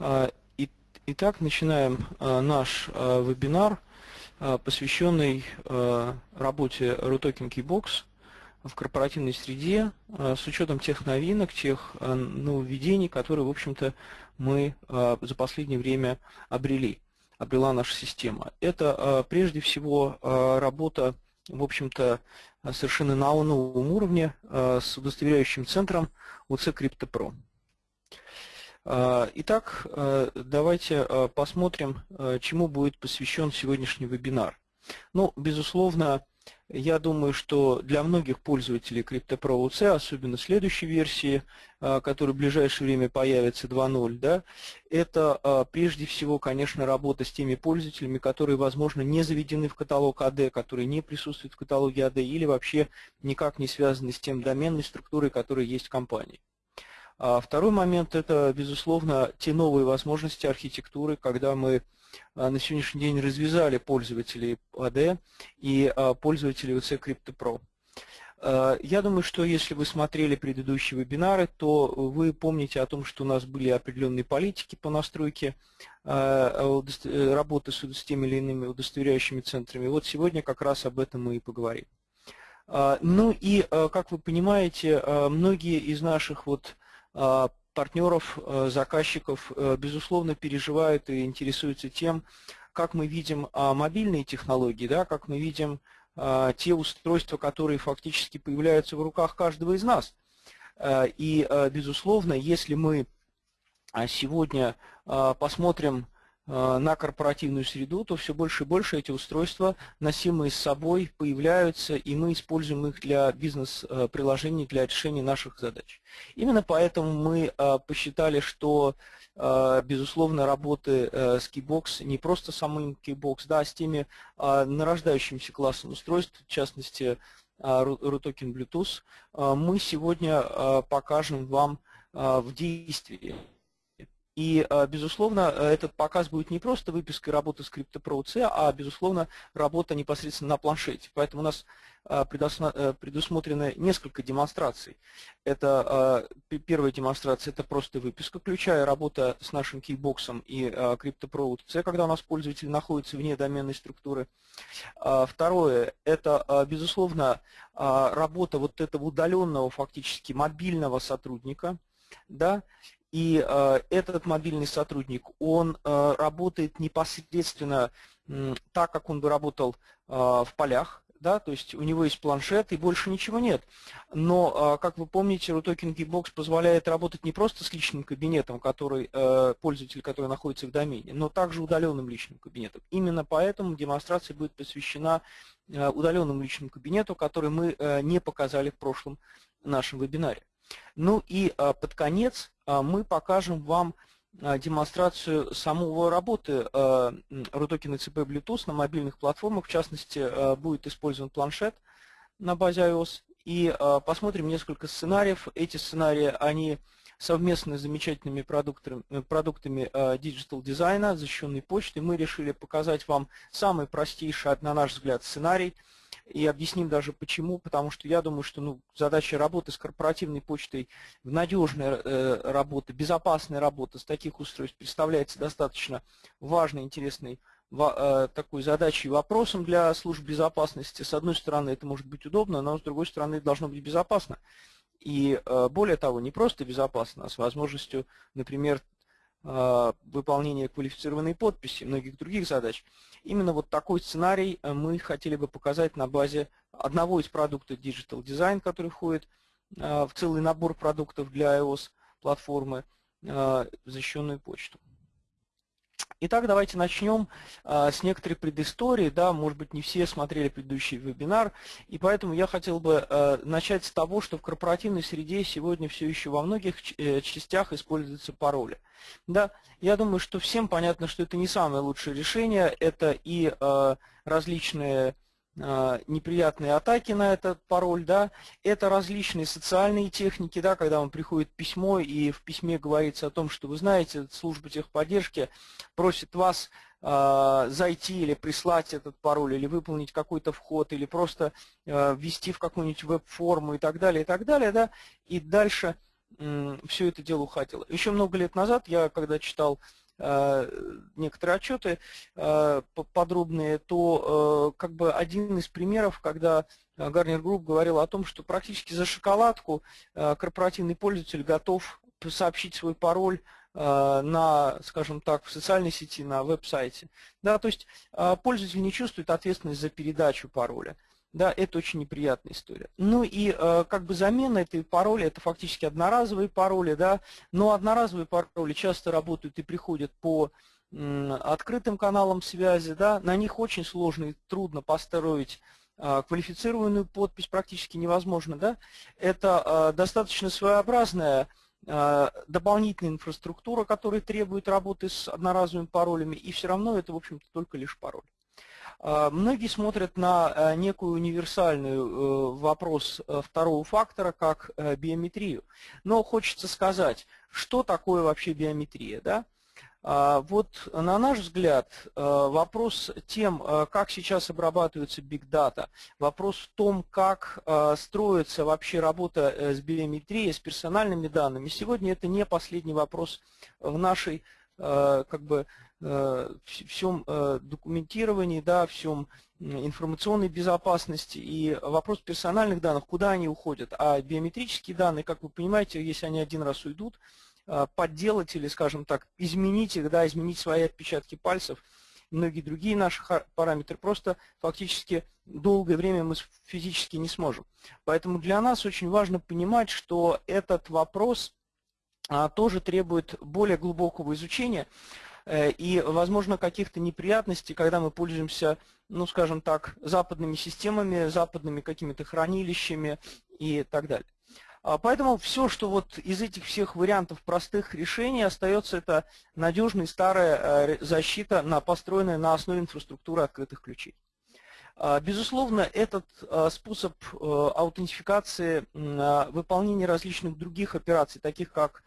А, итак, начинаем а, наш а, вебинар, посвященный работе RUTOKEN Keybox в корпоративной среде с учетом тех новинок, тех нововведений, которые, в общем-то, мы за последнее время обрели, обрела наша система. Это прежде всего работа, в общем-то, совершенно на новом уровне с удостоверяющим центром UC CryptoPro. А, итак, а, давайте а, посмотрим, чему будет посвящен сегодняшний вебинар. Ну, безусловно, я думаю, что для многих пользователей CryptoPro UC, особенно следующей версии, которая в ближайшее время появится 2.0, да, это прежде всего, конечно, работа с теми пользователями, которые, возможно, не заведены в каталог AD, которые не присутствуют в каталоге AD или вообще никак не связаны с тем доменной структурой, которая есть в компании. А второй момент – это, безусловно, те новые возможности архитектуры, когда мы а, на сегодняшний день развязали пользователей AD и а, пользователей UC CryptoPro. Я думаю, что если вы смотрели предыдущие вебинары, то вы помните о том, что у нас были определенные политики по настройке работы с теми или иными удостоверяющими центрами. Вот сегодня как раз об этом мы и поговорим. Ну и, как вы понимаете, многие из наших вот партнеров, э, заказчиков, э, безусловно, переживают и интересуются тем, как мы видим а, мобильные технологии, да, как мы видим а, те устройства, которые фактически появляются в руках каждого из нас. Э, и, безусловно, если мы сегодня посмотрим Э, на корпоративную среду, то все больше и больше эти устройства, носимые с собой, появляются, и мы используем их для бизнес-приложений, для решения наших задач. Именно поэтому мы э, посчитали, что, э, безусловно, работы с Keybox, не просто самым Keybox, да, а с теми нарождающимся классом устройств, в частности, RUTOKEN Bluetooth, мы сегодня покажем вам в действии. И, э, безусловно, э, этот показ будет не просто выпиской работы скрипта ProC, а, безусловно, работа непосредственно на планшете. Поэтому у нас э, предусмотрено несколько демонстраций. Это первая демонстрация, это просто выписка ключа работа с нашим кейбоксом и CryptoPro C, когда у нас пользователь находится вне доменной структуры. Второе, это, безусловно, работа вот этого удаленного, фактически мобильного сотрудника, да, и э, этот мобильный сотрудник, он э, работает непосредственно э, так, как он бы работал э, в полях, да, то есть у него есть планшет и больше ничего нет. Но, э, как вы помните, RUTOKEN Geekbox позволяет работать не просто с личным кабинетом, который, э, пользователь, который находится в домене, но также удаленным личным кабинетом. Именно поэтому демонстрация будет посвящена э, удаленному личному кабинету, который мы э, не показали в прошлом нашем вебинаре. Ну и а, под конец а, мы покажем вам а, демонстрацию самого работы Рутокен ЭЦП Bluetooth на мобильных платформах. В частности, будет использован планшет на базе iOS. И посмотрим несколько сценариев. Эти сценарии, они совместно с замечательными продуктами, продуктами Digital Design а, защищенной почты. Мы решили показать вам самый простейший, на наш взгляд, сценарий – и объясним даже почему, потому что я думаю, что ну, задача работы с корпоративной почтой, надежная э, работа, безопасная работа с таких устройств представляется достаточно важной, интересной э, такой задачей вопросом для служб безопасности. С одной стороны, это может быть удобно, но с другой стороны, должно быть безопасно. И э, более того, не просто безопасно, а с возможностью, например, выполнения квалифицированной подписи, многих других задач. Именно вот такой сценарий э, мы хотели бы показать на базе одного из продуктов Digital Design, который входит э, в целый набор продуктов для iOS платформы, э, защищенную почту. Итак, давайте начнем а, с некоторой предыстории. Да, может быть, не все смотрели предыдущий вебинар, и поэтому я хотел бы а, начать с того, что в корпоративной среде сегодня все еще во многих э, частях используются пароли. Да, я думаю, что всем понятно, что это не самое лучшее решение. Это и а, различные неприятные атаки на этот пароль, да, это различные социальные техники, да, когда вам приходит письмо, и в письме говорится о том, что вы знаете, служба техподдержки просит вас э, зайти или прислать этот пароль, или выполнить какой-то вход, или просто э, ввести в какую-нибудь веб-форму и так далее, и так далее, да, и дальше все это дело уходило. Еще много лет назад я, когда читал Э, некоторые отчеты э, подробные, то э, как бы один из примеров, когда Gartner Group говорил о том, что практически за шоколадку корпоративный пользователь готов сообщить свой пароль на, скажем так, в социальной сети, на веб-сайте. Да, то есть пользователь не чувствует ответственность за передачу пароля. Да, это очень неприятная история. Ну и э, как бы замена этой пароли, это фактически одноразовые пароли, да, но одноразовые пароли часто работают и приходят по э, открытым каналам связи, да, на них очень сложно и трудно построить э, квалифицированную подпись, практически невозможно, да. Это э, достаточно своеобразная э, дополнительная инфраструктура, которая требует работы с одноразовыми паролями, и все равно это, в общем-то, только лишь пароль. А, многие смотрят на э, некую универсальную э, вопрос э, второго фактора, как биометрию. Но хочется сказать, что такое вообще биометрия. Да? А, вот на наш взгляд вопрос тем, как сейчас обрабатывается Big Data, вопрос в том, как строится вообще работа с биометрией, с персональными данными, сегодня это не последний вопрос в нашей как бы, всем э, документировании, да, всем информационной безопасности и вопрос персональных данных, куда они уходят. А биометрические данные, как вы понимаете, если они один раз уйдут, э, подделать или, скажем так, изменить их, да, изменить свои отпечатки пальцев, многие другие наши параметры, просто фактически долгое время мы физически не сможем. Поэтому для нас очень важно понимать, что этот вопрос а, тоже требует более глубокого изучения. Э, и, возможно, каких-то неприятностей, когда мы пользуемся, ну, скажем так, западными системами, западными какими-то хранилищами и так далее. А, поэтому все, что вот из этих всех вариантов простых решений остается, это надежная старая э, защита, построенная на основе инфраструктуры открытых ключей. А, безусловно, этот э, способ аутентификации выполнения различных других операций, таких как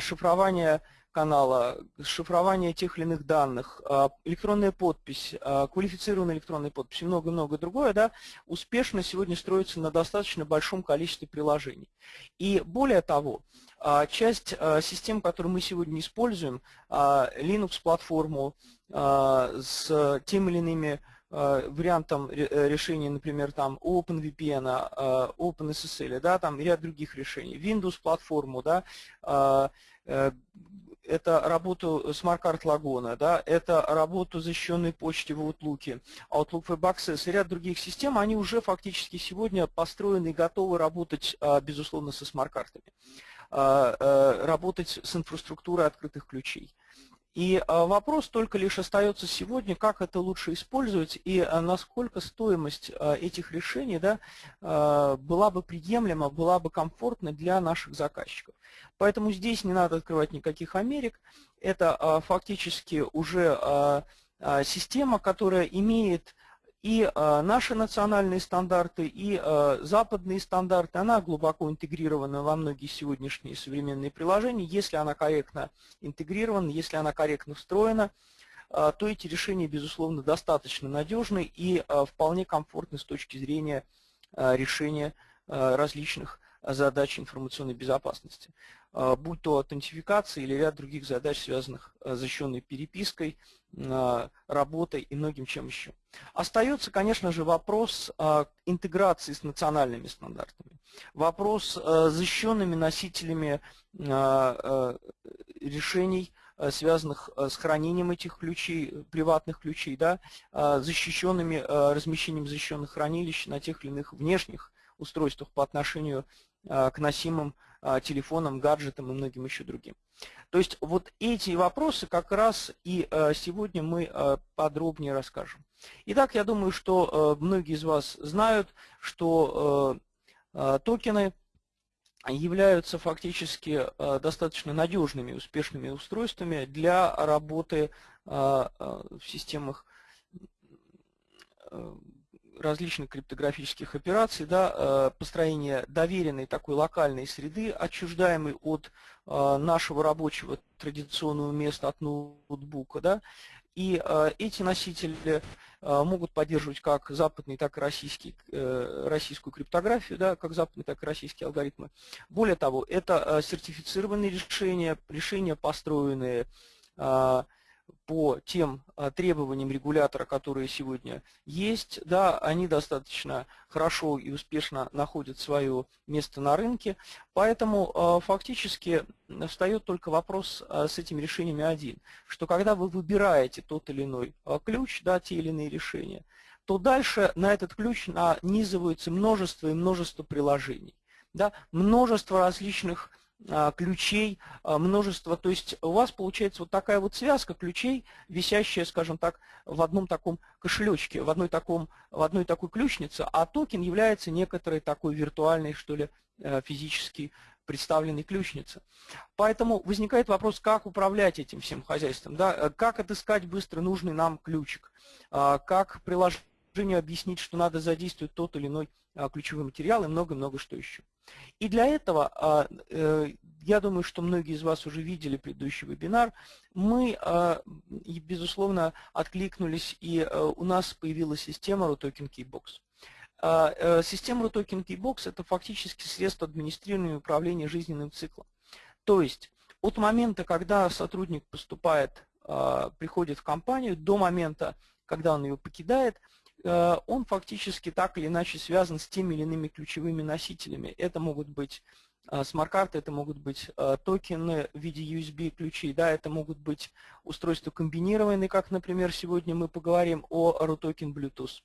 шифрование канала, шифрование тех или иных данных, а, электронная подпись, а, квалифицированная электронная подпись и много-много другое, да, успешно сегодня строится на достаточно большом количестве приложений. И более того, а, часть систем, которые мы сегодня используем, Linux-платформу с тем или иными вариантом э, решения, например, там OpenVPN, OpenSSL, да, там ряд других решений, Windows-платформу, да, э, это работу smart card logon а, да, это работу защищенной почты в Outlook, Outlook Web Access и ряд других систем, они уже фактически сегодня построены и готовы работать, а, безусловно, со смарт-картами, а, а, работать с инфраструктурой открытых ключей. И вопрос только лишь остается сегодня, как это лучше использовать и насколько стоимость этих решений да, была бы приемлема, была бы комфортна для наших заказчиков. Поэтому здесь не надо открывать никаких Америк. Это фактически уже система, которая имеет и наши национальные стандарты, и западные стандарты, она глубоко интегрирована во многие сегодняшние современные приложения. Если она корректно интегрирована, если она корректно встроена, то эти решения, безусловно, достаточно надежны и вполне комфортны с точки зрения решения различных задач информационной безопасности. А, будь то аутентификация или ряд других задач, связанных а, с защищенной перепиской, работой и многим чем еще. Остается, конечно же, вопрос интеграции с национальными стандартами, вопрос с защищенными носителями решений, связанных с хранением этих ключей, приватных ключей, да, защищенными размещением защищенных хранилищ на тех или иных внешних устройствах по отношению к носимым а, телефонам, гаджетам и многим еще другим. То есть вот эти вопросы как раз и а, сегодня мы а, подробнее расскажем. Итак, я думаю, что многие из вас знают, что токены являются фактически достаточно надежными, успешными устройствами для работы в системах различных криптографических операций, да, э, построение доверенной такой локальной среды, отчуждаемой от э, нашего рабочего традиционного места, от ноутбука, да, И эти носители могут поддерживать как западный, так и российский, российскую криптографию, да, как западные, так и российские алгоритмы. Более того, это сертифицированные решения, решения, построенные по тем а, требованиям регулятора, которые сегодня есть, да, они достаточно хорошо и успешно находят свое место на рынке, поэтому а, фактически встает только вопрос а, с этими решениями один, что когда вы выбираете тот или иной ключ, да, те или иные решения, то дальше на этот ключ нанизывается множество и множество приложений. Да, множество различных ключей, а, множество, то есть у вас получается вот такая вот связка ключей, висящая, скажем так, в одном таком кошелечке, в одной, таком, в одной такой ключнице, а токен является некоторой такой виртуальной, что ли, э, физически представленной ключницей. Поэтому возникает вопрос, как управлять этим всем хозяйством, да? Э, как отыскать быстро нужный нам ключик, а, как приложению объяснить, что надо задействовать тот или иной ключевой материал и много-много что еще. И для этого, а, э, я думаю, что многие из вас уже видели предыдущий вебинар, мы, а, безусловно, откликнулись, и э, у нас появилась система RUTOKEN Keybox. А, э, система RUTOKEN Keybox – это фактически средство администрирования и управления жизненным циклом. То есть от момента, когда сотрудник поступает, приходит в компанию, до момента, когда он ее покидает – он фактически так или иначе связан с теми или иными ключевыми носителями. Это могут быть э, смарт-карты, это могут быть э, токены в виде USB-ключей, да, это могут быть устройства комбинированные, как, например, сегодня мы поговорим о RUTOKEN Bluetooth.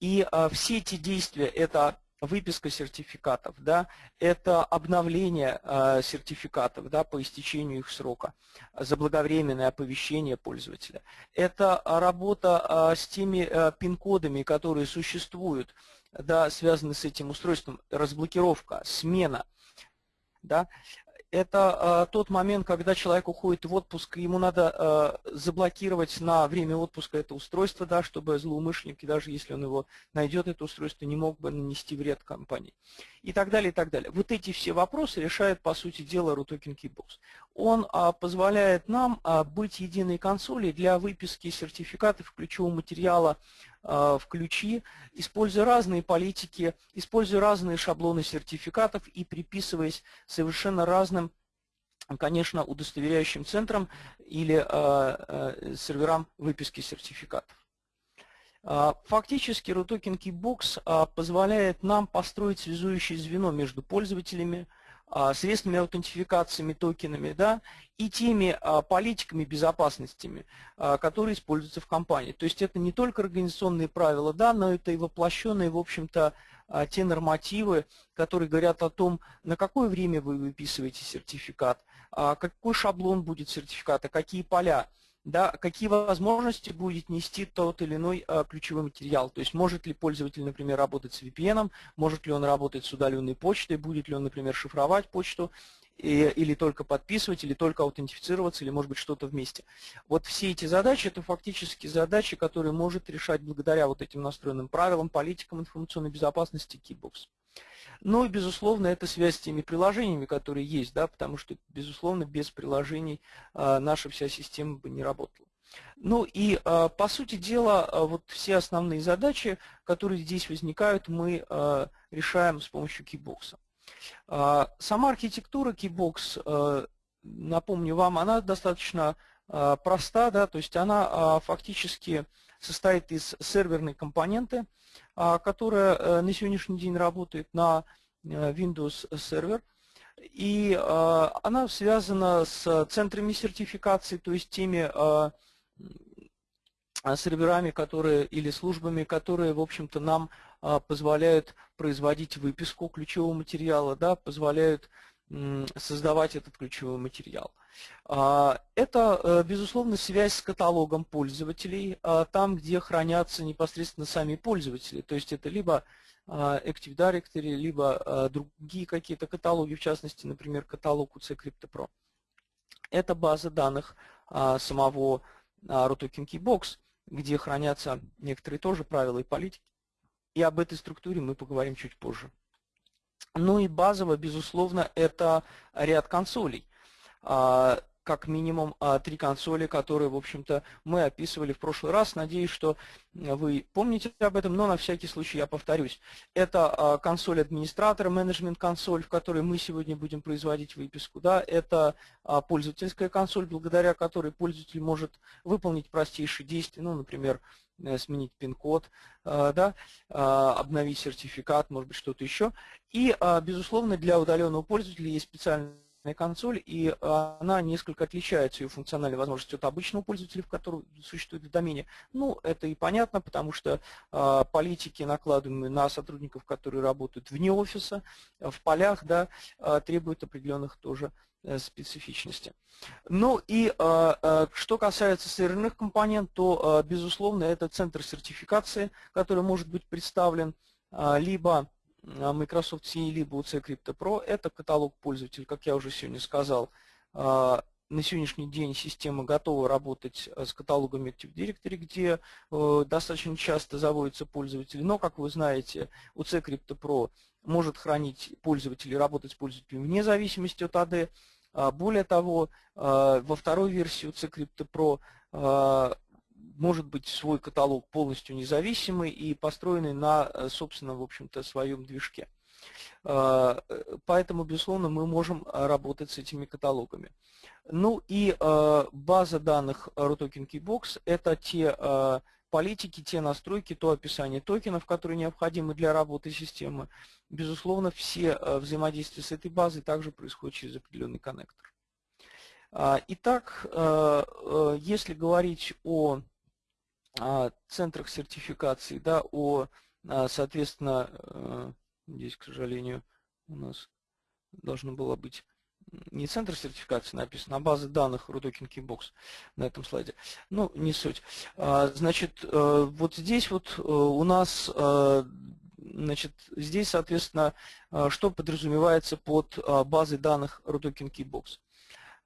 И все эти действия – это выписка сертификатов, да, это обновление э, сертификатов да, по истечению их срока, заблаговременное оповещение пользователя. Это работа э, с теми э, пин-кодами, которые существуют, да, связаны с этим устройством, разблокировка, смена. Да это э, тот момент, когда человек уходит в отпуск, ему надо э, заблокировать на время отпуска это устройство, да, чтобы злоумышленники, даже если он его найдет, это устройство, не мог бы нанести вред компании. И так далее, и так далее. Вот эти все вопросы решает, по сути дела, RUTOKEN Keybox. Он э, позволяет нам э, быть единой консолью для выписки сертификатов ключевого материала Э, в ключи, используя разные политики, используя разные шаблоны сертификатов и приписываясь совершенно разным конечно, удостоверяющим центрам или э, серверам выписки сертификатов. Фактически RUTOKEN Keybox позволяет нам построить связующее звено между пользователями, а, средствами аутентификациями, токенами, да, и теми а, политиками безопасностями, а, которые используются в компании. То есть это не только организационные правила, да, но это и воплощенные, в общем-то, те нормативы, которые говорят о том, на какое время вы выписываете сертификат, какой шаблон будет сертификата, какие поля да, какие возможности будет нести тот или иной а, ключевой материал. То есть может ли пользователь, например, работать с VPN, может ли он работать с удаленной почтой, будет ли он, например, шифровать почту, и, или только подписывать, или только аутентифицироваться, или может быть что-то вместе. Вот все эти задачи, это фактически задачи, которые может решать благодаря вот этим настроенным правилам, политикам информационной безопасности Keybox. Ну и, безусловно, это связь с теми приложениями, которые есть, да, потому что, безусловно, без приложений а, наша вся система бы не работала. Ну и, а, по сути дела, а, вот все основные задачи, которые здесь возникают, мы решаем с помощью Keybox. Сама архитектура Keybox, напомню вам, она достаточно проста, да, то есть она фактически состоит из серверной компоненты, а, которая э, на сегодняшний день работает на э, Windows сервер. И а, она связана с центрами сертификации, то есть теми а, серверами, которые или службами, которые, в общем-то, нам позволяют производить выписку ключевого материала, да, позволяют создавать этот ключевой материал. А, это, э, безусловно, связь с каталогом пользователей, а, там, где хранятся непосредственно сами пользователи. То есть это либо а, Active Directory, либо другие какие-то каталоги, в частности, например, каталог UC CryptoPro. Это база данных самого RUTOKEN Keybox, где хранятся некоторые тоже правила и политики. И об этой структуре мы поговорим чуть позже. Ну и базово, безусловно, это ряд консолей как минимум а, три консоли, которые, в общем-то, мы описывали в прошлый раз. Надеюсь, что вы помните об этом, но на всякий случай я повторюсь. Это а, консоль администратора, менеджмент-консоль, в которой мы сегодня будем производить выписку. Да? Это пользовательская консоль, благодаря которой пользователь может выполнить простейшие действия, ну, например, э, сменить пин-код, да, обновить сертификат, может быть, что-то еще. И, безусловно, для удаленного пользователя есть специальный консоль, и она несколько отличается ее функциональной возможностью от обычного пользователя, в котором существует в домене. Ну, это и понятно, потому что э, политики, накладываемые на сотрудников, которые работают вне офиса, в полях, да, э, требуют определенных тоже э, специфичности. Ну и э, что касается серверных компонент, то, безусловно, это центр сертификации, который может быть представлен либо а, Microsoft CE либо UC Crypto Pro. Это каталог пользователей, как я уже сегодня сказал. А, на сегодняшний день система готова работать а, с каталогом Active Directory, где э, достаточно часто заводятся пользователи. Но, как вы знаете, UC Crypto Pro может хранить пользователей, работать с пользователями вне зависимости от AD. Более того, во второй версии UC Crypto Pro может быть свой каталог полностью независимый и построенный на, э, собственно, в общем-то, своем движке. А, э, поэтому, безусловно, мы можем работать с этими каталогами. Ну и э, база данных RUTOKEN Keybox – это те политики, те настройки, то описание токенов, которые необходимы для работы системы. Безусловно, все взаимодействия с этой базой также происходят через определенный коннектор. А, итак, если говорить о центрах сертификации, да, о, а, соответственно, э, здесь, к сожалению, у нас должно было быть не центр сертификации написано, а база данных RUTOKEN Keybox на этом слайде. Ну, не суть. А, значит, э, вот здесь вот э, у нас, значит, здесь, соответственно, что подразумевается под базой данных RUTOKEN Keybox.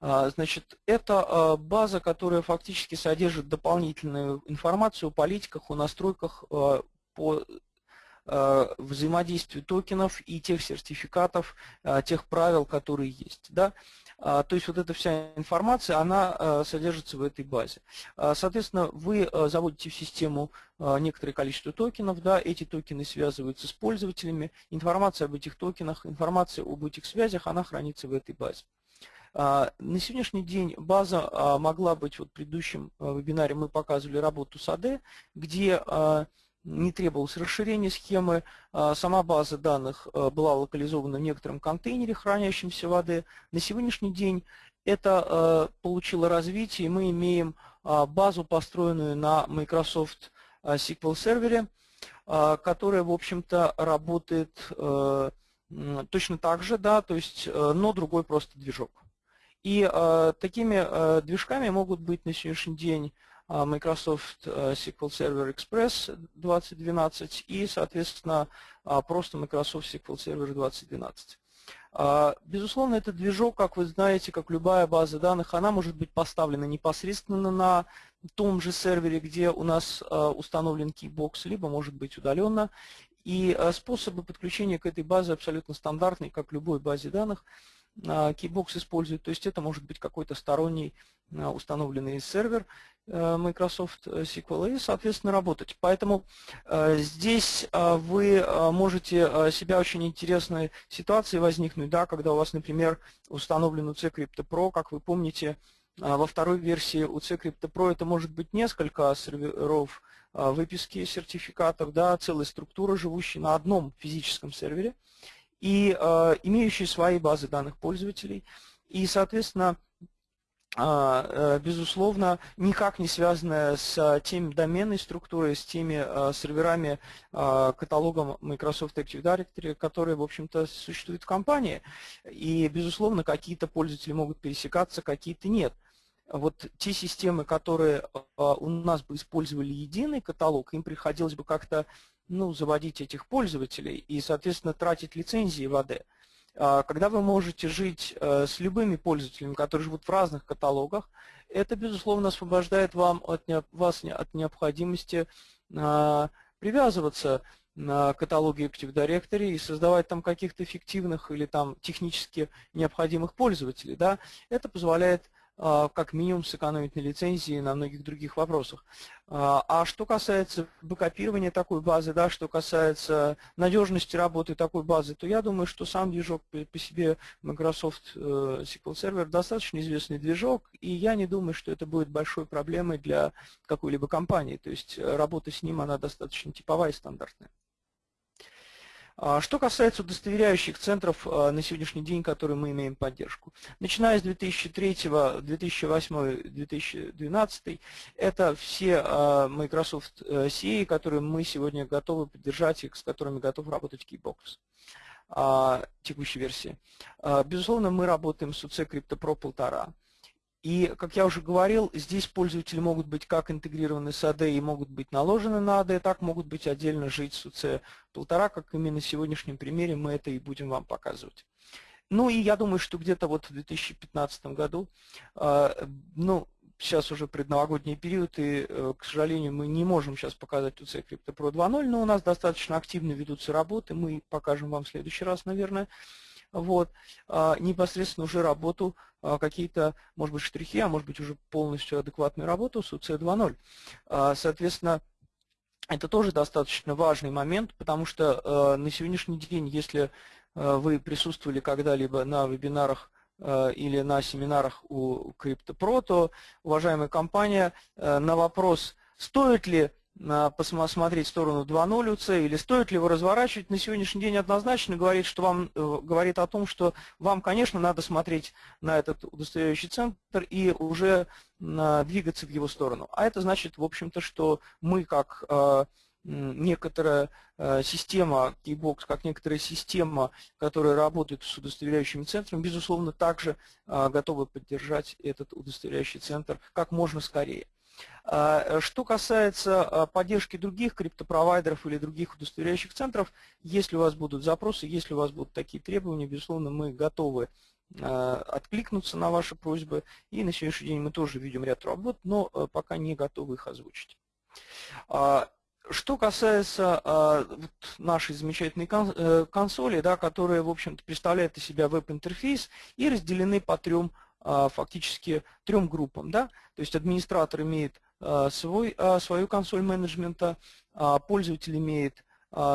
А, значит, это а, база, которая фактически содержит дополнительную информацию о политиках, о настройках а, по взаимодействию токенов и тех сертификатов, тех правил, которые есть. Да? То есть вот эта вся информация, она содержится в этой базе. Соответственно, вы заводите в систему некоторое количество токенов, да, эти токены связываются с пользователями, информация об этих токенах, информация об этих связях, она хранится в этой базе. А, на сегодняшний день база а, могла быть, вот в предыдущем а, вебинаре мы показывали работу с АД, где не требовалось расширения схемы, сама база данных была локализована в некотором контейнере, хранящемся в АД. На сегодняшний день это получило развитие, мы имеем базу, построенную на Microsoft SQL сервере, которая, в общем-то, работает точно так же, да, то есть, но другой просто движок. И э, такими э, движками могут быть на сегодняшний день э, Microsoft э, SQL Server Express 2012 и, соответственно, э, просто Microsoft SQL Server 2012. Э, безусловно, этот движок, как вы знаете, как любая база данных, она может быть поставлена непосредственно на том же сервере, где у нас э, установлен Keybox, либо может быть удаленно. И способы подключения к этой базе абсолютно стандартные, как любой базе данных. А, Keybox использует, то есть это может быть какой-то сторонний а, установленный сервер э, Microsoft э, SQL и, соответственно, работать. Поэтому э, здесь вы можете себя очень интересной ситуации возникнуть, да, когда у вас, например, установлен UC Crypto Pro, как вы помните, во второй версии UC Crypto Pro это может быть несколько серверов выписки сертификатов, да, целая структура, живущая на одном физическом сервере и э, имеющие свои базы данных пользователей. И, соответственно, а, э, безусловно, никак не связанная с теми доменной структурой, с теми э, серверами, э, каталогом Microsoft Active Directory, которые, в общем-то, существуют в компании. И, безусловно, какие-то пользователи могут пересекаться, какие-то нет. Вот те системы, которые у нас бы использовали единый каталог, им приходилось бы как-то ну, заводить этих пользователей и, соответственно, тратить лицензии в АД. А, когда вы можете жить э, с любыми пользователями, которые живут в разных каталогах, это, безусловно, освобождает вам от, вас от необходимости а, привязываться на каталоги Active Directory и создавать там каких-то эффективных или там технически необходимых пользователей. Да? Это позволяет как минимум сэкономить на лицензии и на многих других вопросах. А, а что касается бэкопирования такой базы, да, что касается надежности работы такой базы, то я думаю, что сам движок по себе Microsoft э, SQL Server достаточно известный движок, и я не думаю, что это будет большой проблемой для какой-либо компании. То есть работа с ним, она достаточно типовая и стандартная. А, что касается удостоверяющих центров а, на сегодняшний день, которые мы имеем поддержку. Начиная с 2003, 2008, 2012, это все а, Microsoft CA, которые мы сегодня готовы поддержать и с которыми готов работать Keybox текущей версии. Безусловно, мы работаем с UC Crypto Pro 1.5. И, как я уже говорил, здесь пользователи могут быть как интегрированы с AD и могут быть наложены на AD, так могут быть отдельно жить с UC1.5, как именно на сегодняшнем примере мы это и будем вам показывать. Ну и я думаю, что где-то вот в 2015 году, а, ну, сейчас уже предновогодний период, и, э, к сожалению, мы не можем сейчас показать UC Crypto Pro 2.0, но у нас достаточно активно ведутся работы, мы покажем вам в следующий раз, наверное, вот, а, непосредственно уже работу, какие-то, может быть, штрихи, а может быть, уже полностью адекватную работу с UC 2.0. А, соответственно, это тоже достаточно важный момент, потому что на сегодняшний день, если вы присутствовали когда-либо на вебинарах или на семинарах у CryptoPro, то, уважаемая компания, на вопрос, стоит ли посмотреть в сторону 2.0 UC или стоит ли его разворачивать, на сегодняшний день однозначно говорит, что вам, э, говорит о том, что вам, конечно, надо смотреть на этот удостоверяющий центр и уже двигаться в его сторону. А это значит, в общем-то, что мы как э, некоторая э, система, Keybox, как некоторая система, которая работает с удостоверяющими центрами, безусловно, также готовы поддержать этот удостоверяющий центр как можно скорее. А, что касается а, поддержки других криптопровайдеров или других удостоверяющих центров, если у вас будут запросы, если у вас будут такие требования, безусловно, мы готовы а, откликнуться на ваши просьбы. И на сегодняшний день мы тоже видим ряд работ, но пока не готовы их озвучить. Что касается э, нашей замечательной э, консоли, да, которая, в общем-то, представляет из себя веб-интерфейс и разделены по трем фактически трем группам. Да? То есть администратор имеет а, свой, а, свою консоль менеджмента, пользователь имеет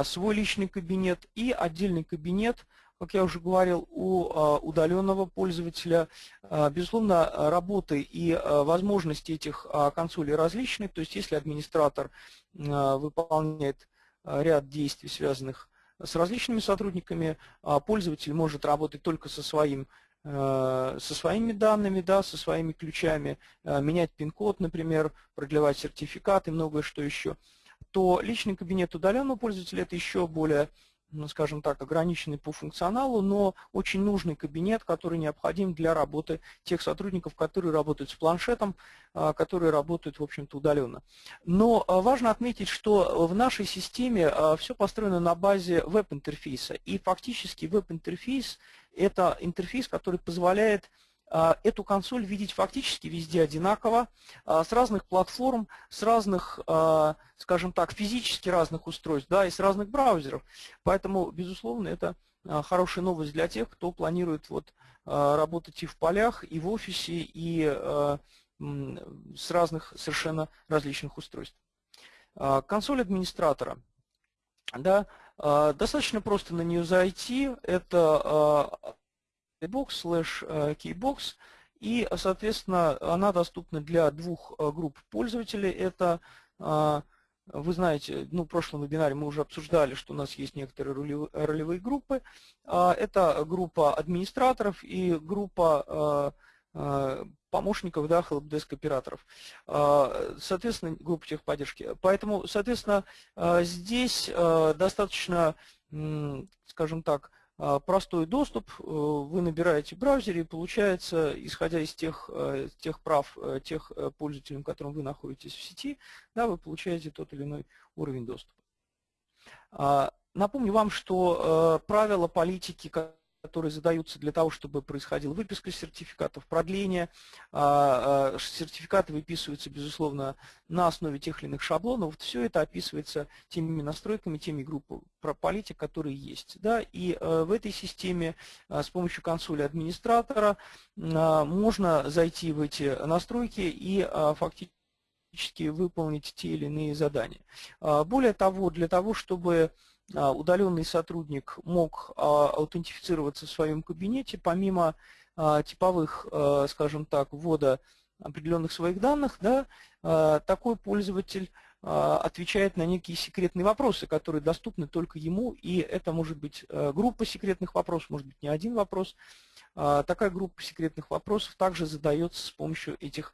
свой личный кабинет и отдельный кабинет, как я уже говорил, у удаленного пользователя. Безусловно, работы и возможности этих консолей различны. То есть если администратор выполняет ряд действий, связанных с различными сотрудниками, пользователь может работать только со своим со своими данными, да, со своими ключами, э, менять пин-код, например, продлевать сертификаты, многое что еще, то личный кабинет удаленного пользователя – это еще более ну, скажем так, ограниченный по функционалу, но очень нужный кабинет, который необходим для работы тех сотрудников, которые работают с планшетом, а, которые работают, в общем-то, удаленно. Но а, важно отметить, что в нашей системе а, все построено на базе веб-интерфейса, и фактически веб-интерфейс – это интерфейс, который позволяет эту консоль видеть фактически везде одинаково, а, с разных платформ, с разных, а, скажем так, физически разных устройств, да, и с разных браузеров. Поэтому, безусловно, это хорошая новость для тех, кто планирует вот работать и в полях, и в офисе, и с разных совершенно различных устройств. Консоль администратора. Да, достаточно просто на нее зайти. Это box slash э, keybox. И, соответственно, она доступна для двух э, групп пользователей. Это, э, вы знаете, ну, в прошлом вебинаре мы уже обсуждали, что у нас есть некоторые ролевые группы. Это группа администраторов и группа помощников, да, helpdesk операторов. Соответственно, группа техподдержки. Поэтому, соответственно, здесь достаточно, скажем так, а, простой доступ, э, вы набираете в браузере, и получается, исходя из тех, э, тех прав э, тех пользователей, которым вы находитесь в сети, да, вы получаете тот или иной уровень доступа. А, напомню вам, что правила политики, которые задаются для того, чтобы происходила выписка сертификатов, продление. А, а, сертификаты выписываются, безусловно, на основе тех или иных шаблонов. Все это описывается теми настройками, теми группами политик, которые есть. Да? И э, в этой системе с помощью консоли администратора можно зайти в эти настройки и фактически выполнить те или иные задания. Более того, для того, чтобы а, удаленный сотрудник мог а, аутентифицироваться в своем кабинете, помимо а, типовых, скажем так, ввода определенных своих данных, да, такой пользователь отвечает на некие секретные вопросы, которые доступны только ему, и это может быть группа секретных вопросов, может быть не один вопрос. Такая группа секретных вопросов также задается с помощью этих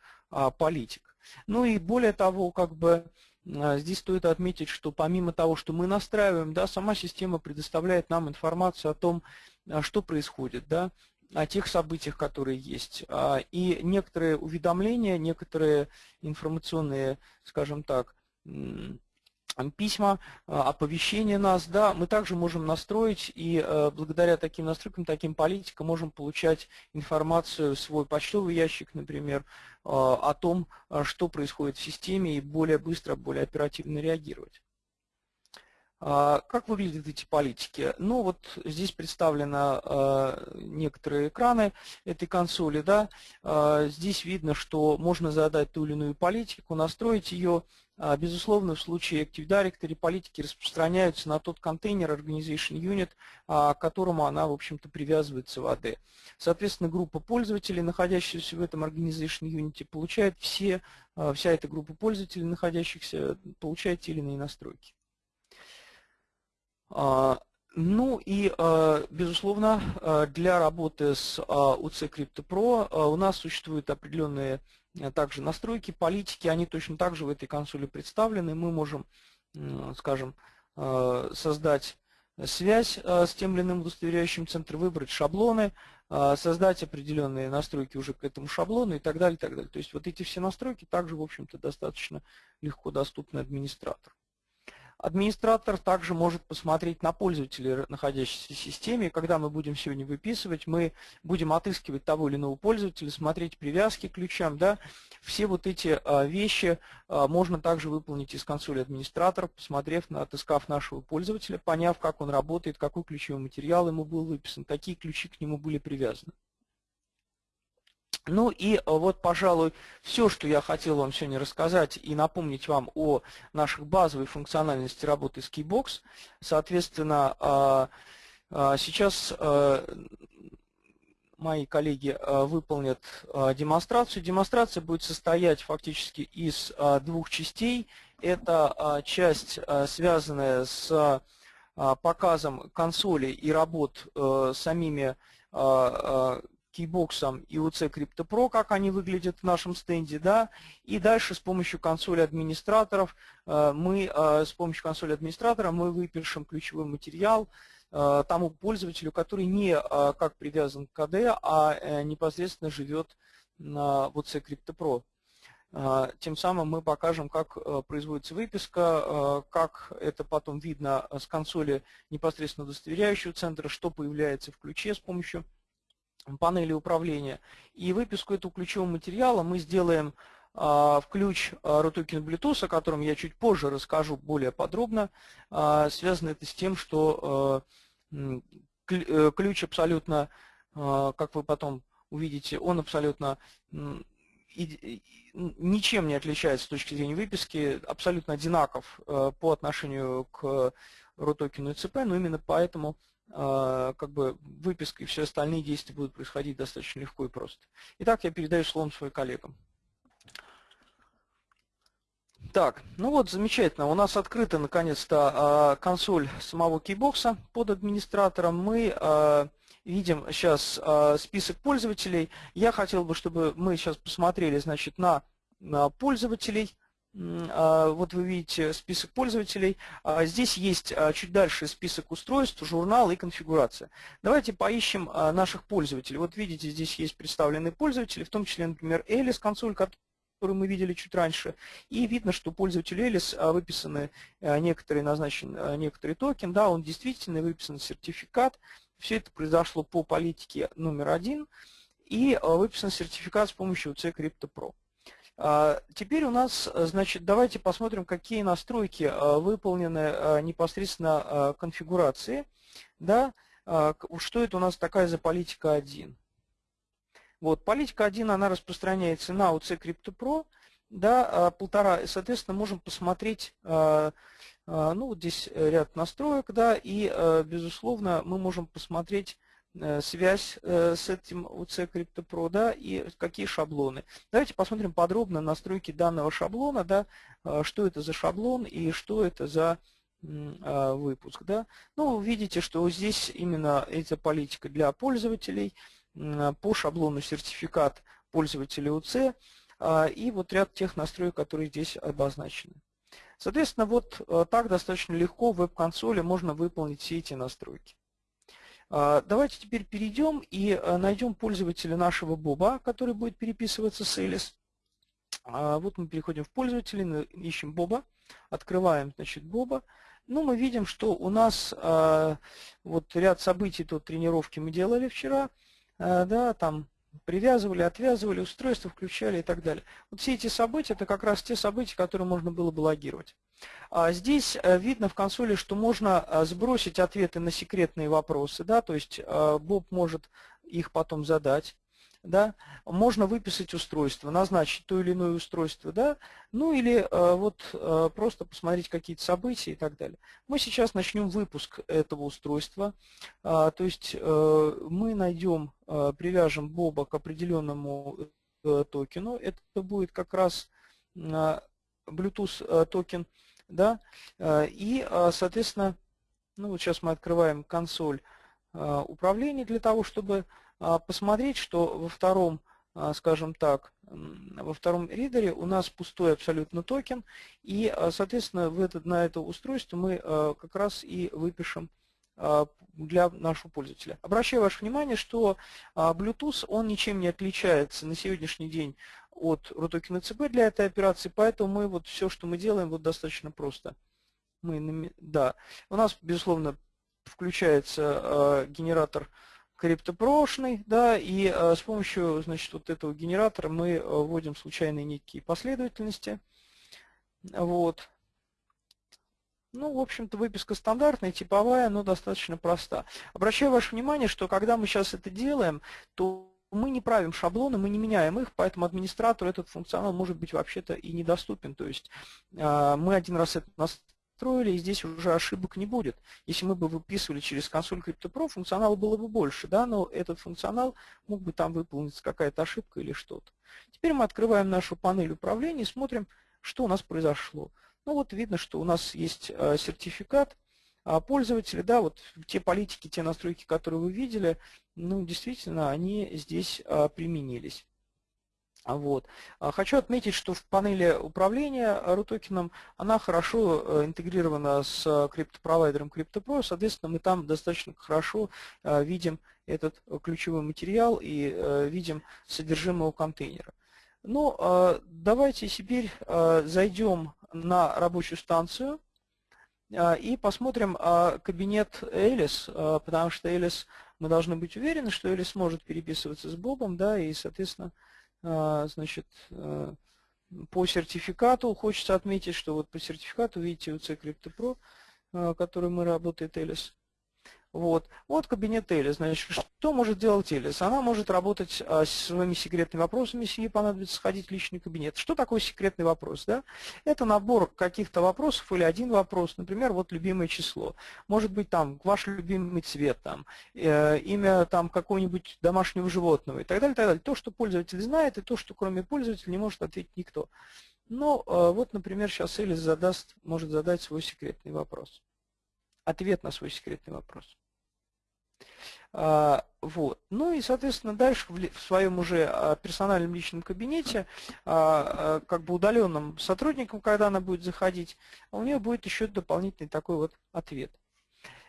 политик. Ну и более того, как бы а, здесь стоит отметить, что помимо того, что мы настраиваем, да, сама система предоставляет нам информацию о том, а, что происходит, да, о тех событиях, которые есть. А, и некоторые уведомления, некоторые информационные, скажем так, письма, а, оповещения нас, да, мы также можем настроить и э, благодаря таким настройкам, таким политикам можем получать информацию в свой почтовый ящик, например, э, о том, э, что происходит в системе и более быстро, более оперативно реагировать. А, как выглядят эти политики? Ну вот здесь представлены некоторые экраны этой консоли. Да? Здесь видно, что можно задать ту или иную политику, настроить ее безусловно, в случае Active Directory политики распространяются на тот контейнер Organization Unit, а, к которому она, в общем-то, привязывается в AD. Соответственно, группа пользователей, находящихся в этом Organization Unit, получает все, а, вся эта группа пользователей, находящихся, получает те или иные настройки. Ну и, безусловно, для работы с UC Crypto Pro у нас существуют определенные также настройки, политики, они точно так же в этой консоли представлены. Мы можем, скажем, э, создать связь э, с тем или иным удостоверяющим центром, выбрать шаблоны, создать определенные настройки уже к этому шаблону и так далее, и так далее. То есть вот эти все настройки также, в общем-то, достаточно легко доступны администратору. Администратор также может посмотреть на пользователей, находящихся в системе. Когда мы будем сегодня выписывать, мы будем отыскивать того или иного пользователя, смотреть привязки к ключам. Да? Все вот эти а, вещи а, можно также выполнить из консоли администратора, посмотрев, отыскав нашего пользователя, поняв, как он работает, какой ключевой материал ему был выписан, какие ключи к нему были привязаны. Ну и э, вот, пожалуй, все, что я хотел вам сегодня рассказать и напомнить вам о наших базовой функциональности работы с Keybox. Соответственно, а, а, сейчас э, мои коллеги э, выполнят демонстрацию. Демонстрация будет состоять фактически из двух частей. Это часть, связанная с показом консоли и работ самими кейбоксом и UC Crypto Pro, как они выглядят в нашем стенде, да, и дальше с помощью консоли администраторов э, мы, э, с помощью консоли администратора мы выпишем ключевой материал э, тому пользователю, который не как привязан к КД, а непосредственно живет на UC Crypto Pro. Тем самым мы покажем, как производится выписка, как это потом видно с консоли непосредственно удостоверяющего центра, что появляется в ключе с помощью панели управления. И выписку этого ключевого материала мы сделаем а, в ключ а, RUTOKEN Bluetooth, о котором я чуть позже расскажу более подробно. А, связано это с тем, что э, ключ абсолютно, как вы потом увидите, он абсолютно ничем не отличается с точки зрения выписки, абсолютно одинаков э, по отношению к RUTOKEN и ЦП, но именно поэтому а, как бы выписка и все остальные действия будут происходить достаточно легко и просто. Итак, я передаю слово своим коллегам. Так, ну вот, замечательно. У нас открыта наконец-то а, консоль самого кейбокса под администратором. Мы а, видим сейчас список пользователей. Я хотел бы, чтобы мы сейчас посмотрели значит, на пользователей а, вот вы видите список пользователей. А, здесь есть а, чуть дальше список устройств, журнал и конфигурация. Давайте поищем наших пользователей. Вот видите, здесь есть представленные пользователи, в том числе, например, Alice консоль, которую мы видели чуть раньше. И видно, что пользователю Alice выписаны некоторые, назначен некоторый токен, да, он действительно выписан сертификат, Все это произошло по политике номер один, и выписан сертификат с помощью UC Crypto Pro. Теперь у нас, значит, давайте посмотрим, какие настройки выполнены непосредственно конфигурации. Да, что это у нас такая за политика 1? Вот, политика 1, она распространяется на UC Crypto Pro, да, полтора, соответственно, можем посмотреть, ну, вот здесь ряд настроек, да, и, безусловно, мы можем посмотреть Э, связь э, с этим UC Crypto Pro, да, и какие шаблоны. Давайте посмотрим подробно настройки данного шаблона, да, э, что это за шаблон и что это за выпуск. Да. Ну, видите, что здесь именно эта политика для пользователей по шаблону сертификат пользователя UC и вот ряд тех настроек, которые здесь обозначены. Соответственно, вот так достаточно легко в веб-консоли можно выполнить все эти настройки. А, давайте теперь перейдем и э, найдем пользователя нашего Боба, который будет переписываться с Alice. А, вот мы переходим в пользователя, ищем Боба, открываем значит, Боба. Ну, мы видим, что у нас а, вот ряд событий, тут тренировки мы делали вчера, да, там привязывали, отвязывали, устройство включали и так далее. Вот все эти события, это как раз те события, которые можно было бы логировать. А здесь э, видно в консоли, что можно э, сбросить ответы на секретные вопросы, да, то есть э, Боб может их потом задать. Да, можно выписать устройство, назначить то или иное устройство, да, ну или вот просто посмотреть какие-то события и так далее. Мы сейчас начнем выпуск этого устройства, то есть мы найдем, привяжем Боба к определенному токену, это будет как раз Bluetooth токен, да, э, и, э, соответственно, ну вот сейчас мы открываем консоль э, управления для того, чтобы посмотреть, что во втором, скажем так, во втором ридере у нас пустой абсолютно токен, и, соответственно, в этот, на это устройство мы как раз и выпишем для нашего пользователя. Обращаю ваше внимание, что Bluetooth, он ничем не отличается на сегодняшний день от RUTOKEN CB для этой операции, поэтому мы вот все, что мы делаем, вот достаточно просто. Мы, да, у нас, безусловно, включается э, генератор криптопрошный, да, и э, с помощью, значит, вот этого генератора мы э, вводим случайные некие последовательности. Вот. Ну, в общем-то, выписка стандартная, типовая, но достаточно проста. Обращаю ваше внимание, что когда мы сейчас это делаем, то мы не правим шаблоны, мы не меняем их, поэтому администратору этот функционал может быть вообще-то и недоступен. То есть а, мы один раз это настроили, и здесь уже ошибок не будет. Если мы бы выписывали через консоль CryptoPro, функционала было бы больше, да, но этот функционал мог бы там выполниться какая-то ошибка или что-то. Теперь мы открываем нашу панель управления и смотрим, что у нас произошло. Ну вот видно, что у нас есть а, сертификат, пользователи, да, вот те политики, те настройки, которые вы видели, ну, действительно, они здесь а, применились. Вот. А хочу отметить, что в панели управления RUTOKEN она хорошо э, интегрирована с криптопровайдером CryptoPro, соответственно, мы там достаточно хорошо видим этот ключевой материал и э, видим содержимое контейнера. Ну, давайте теперь зайдем на рабочую станцию а, и посмотрим а, кабинет Элис, а, потому что Элис, мы должны быть уверены, что Элис может переписываться с Бобом, да, и, соответственно, значит, по сертификату хочется отметить, что вот по сертификату, видите, у C Crypto Pro, который мы работает Элис, вот. вот кабинет Элис. Значит, что может делать Элис? Она может работать а, с своими секретными вопросами, если ей понадобится сходить в личный кабинет. Что такое секретный вопрос? Да? Это набор каких-то вопросов или один вопрос, например, вот любимое число. Может быть там ваш любимый цвет, там, э, имя там какого-нибудь домашнего животного и так далее, так далее. То, что пользователь знает, и то, что кроме пользователя не может ответить никто. Ну, э, вот, например, сейчас Элис задаст, может задать свой секретный вопрос. Ответ на свой секретный вопрос. А, вот. Ну и, соответственно, дальше в своем уже а, персональном личном кабинете, а, как бы удаленным сотрудникам, когда она будет заходить, у нее будет еще дополнительный такой вот ответ.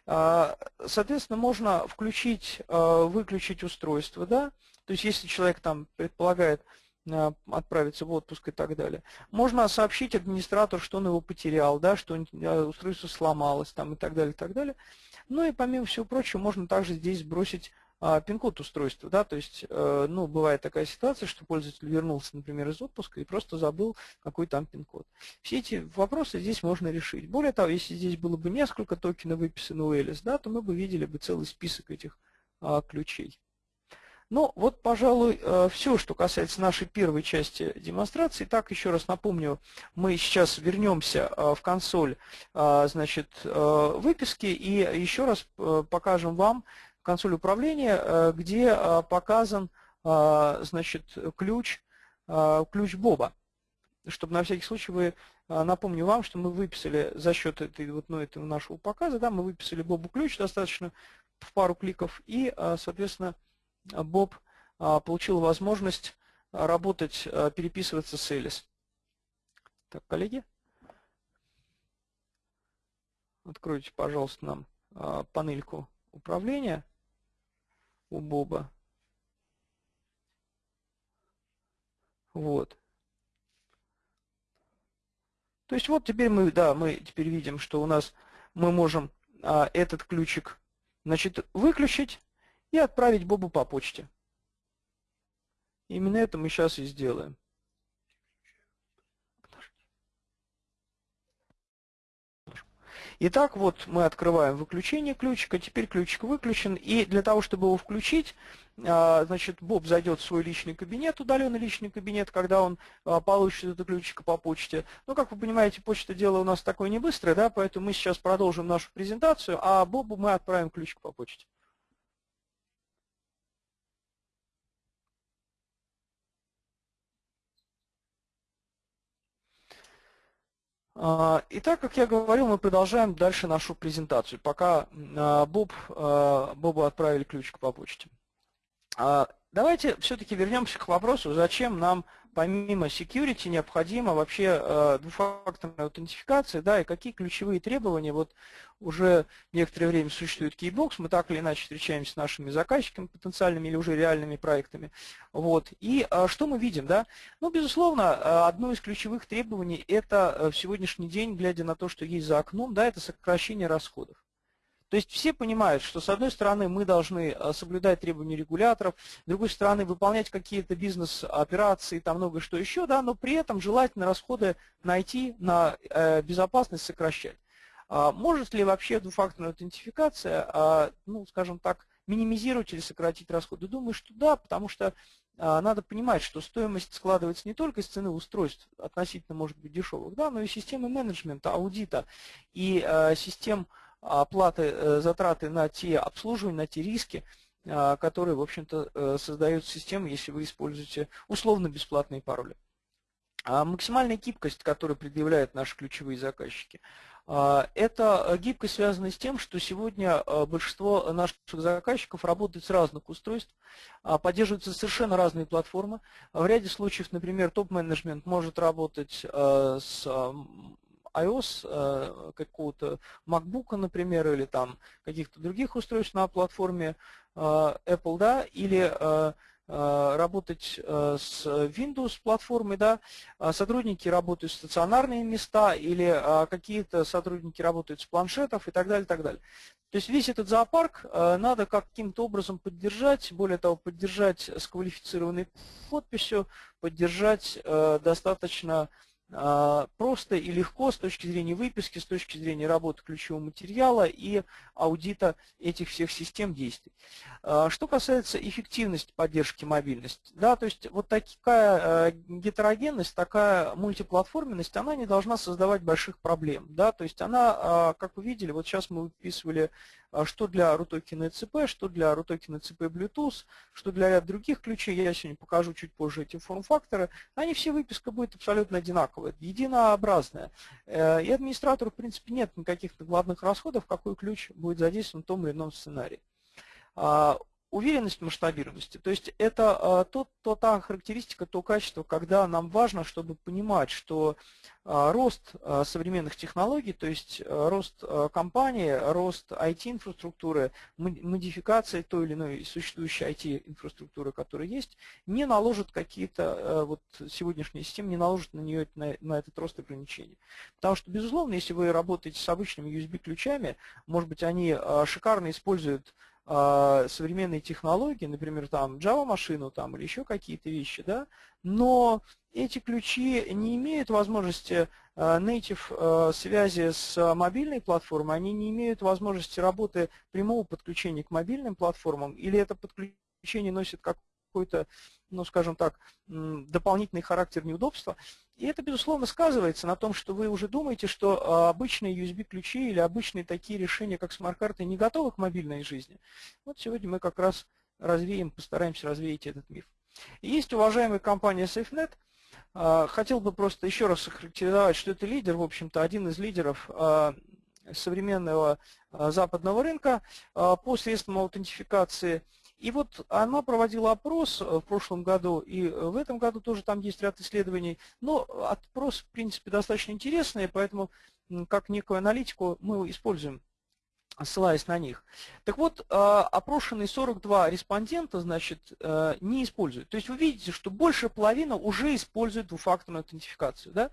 Соответственно, можно включить, выключить устройство, да, то есть если человек там предполагает, отправиться в отпуск и так далее. Можно сообщить администратору, что он его потерял, да, что а, устройство сломалось там, и так далее, и так далее. Ну и помимо всего прочего, можно также здесь сбросить а, пин-код устройства. Да, то есть, э, ну, бывает такая ситуация, что пользователь вернулся, например, из отпуска и просто забыл, какой там пин-код. Все эти вопросы здесь можно решить. Более того, если здесь было бы несколько токенов выписано у Alice, да, то мы бы видели бы целый список этих а, ключей. Ну, вот, пожалуй, э, все, что касается нашей первой части демонстрации. Так, еще раз напомню, мы сейчас вернемся э, в консоль значит, выписки и еще раз покажем вам, консоль управления, э, где э, показан э, значит, ключ, ключ Боба. Чтобы на всякий случай вы, напомню вам, что мы выписали за счет этой, вот, ну, этого нашего показа, да, мы выписали Бобу ключ достаточно в пару кликов, и, соответственно, Боб получил возможность работать, переписываться с Элис. Так, коллеги, откройте, пожалуйста, нам панельку управления у Боба. Вот. То есть вот теперь мы, да, мы теперь видим, что у нас мы можем а, этот ключик, значит, выключить и отправить Бобу по почте. Именно это мы сейчас и сделаем. Итак, вот мы открываем выключение ключика, теперь ключик выключен, и для того, чтобы его включить, а, значит, Боб зайдет в свой личный кабинет, удаленный личный кабинет, когда он а, получит этот ключик по почте. Ну, как вы понимаете, почта дело у нас такое не быстрое, да, поэтому мы сейчас продолжим нашу презентацию, а Бобу мы отправим ключик по почте. А, итак, как я говорил, мы продолжаем дальше нашу презентацию, пока а, Боб, а, Бобу отправили ключик по почте. Давайте все-таки вернемся к вопросу, зачем нам помимо security необходима вообще э, двухфакторная аутентификация, да, и какие ключевые требования, вот уже некоторое время существует Keybox, мы так или иначе встречаемся с нашими заказчиками потенциальными или уже реальными проектами, вот, и э, что мы видим, да, ну, безусловно, э, одно из ключевых требований это в сегодняшний день, глядя на то, что есть за окном, да, это сокращение расходов. То есть все понимают, что с одной стороны мы должны э, соблюдать требования регуляторов, с другой стороны выполнять какие-то бизнес-операции, там много что еще, да, но при этом желательно расходы найти на э, безопасность сокращать. А может ли вообще двухфакторная аутентификация, а, ну, скажем так, минимизировать или сократить расходы? Думаю, что да, потому что а, надо понимать, что стоимость складывается не только из цены устройств, относительно, может быть, дешевых, да, но и системы менеджмента, аудита и систем оплаты, э, затраты на те обслуживания, на те риски, а, которые, в общем-то, э, создают систему, если вы используете условно-бесплатные пароли. А максимальная гибкость, которую предъявляют наши ключевые заказчики, а, это гибкость связана с тем, что сегодня большинство наших заказчиков работает с разных устройств, поддерживаются совершенно разные платформы. В ряде случаев, например, топ-менеджмент может работать с iOS, э, какого-то MacBook, например, или там каких-то других устройств на платформе э, Apple, да, или э, работать с Windows платформой, да, сотрудники работают в стационарные места или какие-то сотрудники работают с планшетов и так далее, и так далее. То есть весь этот зоопарк надо каким-то образом поддержать, более того, поддержать с квалифицированной подписью, поддержать достаточно а, просто и легко с точки зрения выписки, с точки зрения работы ключевого материала и аудита этих всех систем действий. А, что касается эффективности поддержки мобильности, да, то есть вот такая э, гетерогенность, такая мультиплатформенность, она не должна создавать больших проблем. Да, то есть она, а, как вы видели, вот сейчас мы выписывали что для RUTOKEN CP, что для RUTOKEN CP Bluetooth, что для ряда других ключей, я сегодня покажу чуть позже эти форм-факторы, они все выписка будет абсолютно одинаковая, единообразная. Э, и администратору, в принципе, нет никаких главных расходов, какой ключ будет задействован в том или ином сценарии. А, уверенность масштабируемости. То есть это то, то, та характеристика, то качество, когда нам важно, чтобы понимать, что рост современных технологий, то есть рост компании, рост IT-инфраструктуры, модификация той или иной существующей IT-инфраструктуры, которая есть, не наложит какие-то, вот сегодняшние системы не наложат на нее, на, на этот рост ограничений. Потому что, безусловно, если вы работаете с обычными USB-ключами, может быть, они шикарно используют а, современные технологии, например, там Java-машину там, или еще какие-то вещи, да, но эти ключи не имеют возможности а, native а, связи с мобильной платформой, они не имеют возможности работы прямого подключения к мобильным платформам, или это подключение носит какой-то, ну, скажем так, дополнительный характер неудобства. И это, безусловно, сказывается на том, что вы уже думаете, что а, обычные USB-ключи или обычные такие решения, как смарт-карты, не готовы к мобильной жизни. Вот сегодня мы как раз развеем, постараемся развеять этот миф. есть уважаемая компания SafeNet. А, хотел бы просто еще раз охарактеризовать, что это лидер, в общем-то, один из лидеров а, современного западного рынка по средствам аутентификации – и вот она проводила опрос э, в прошлом году, и в этом году тоже там есть ряд исследований. Но опрос, в принципе, достаточно интересный, поэтому как некую аналитику мы используем ссылаясь на них. Так вот, э, опрошенные 42 респондента, значит, э, не используют. То есть вы видите, что больше половины уже используют двухфакторную аутентификацию. Да?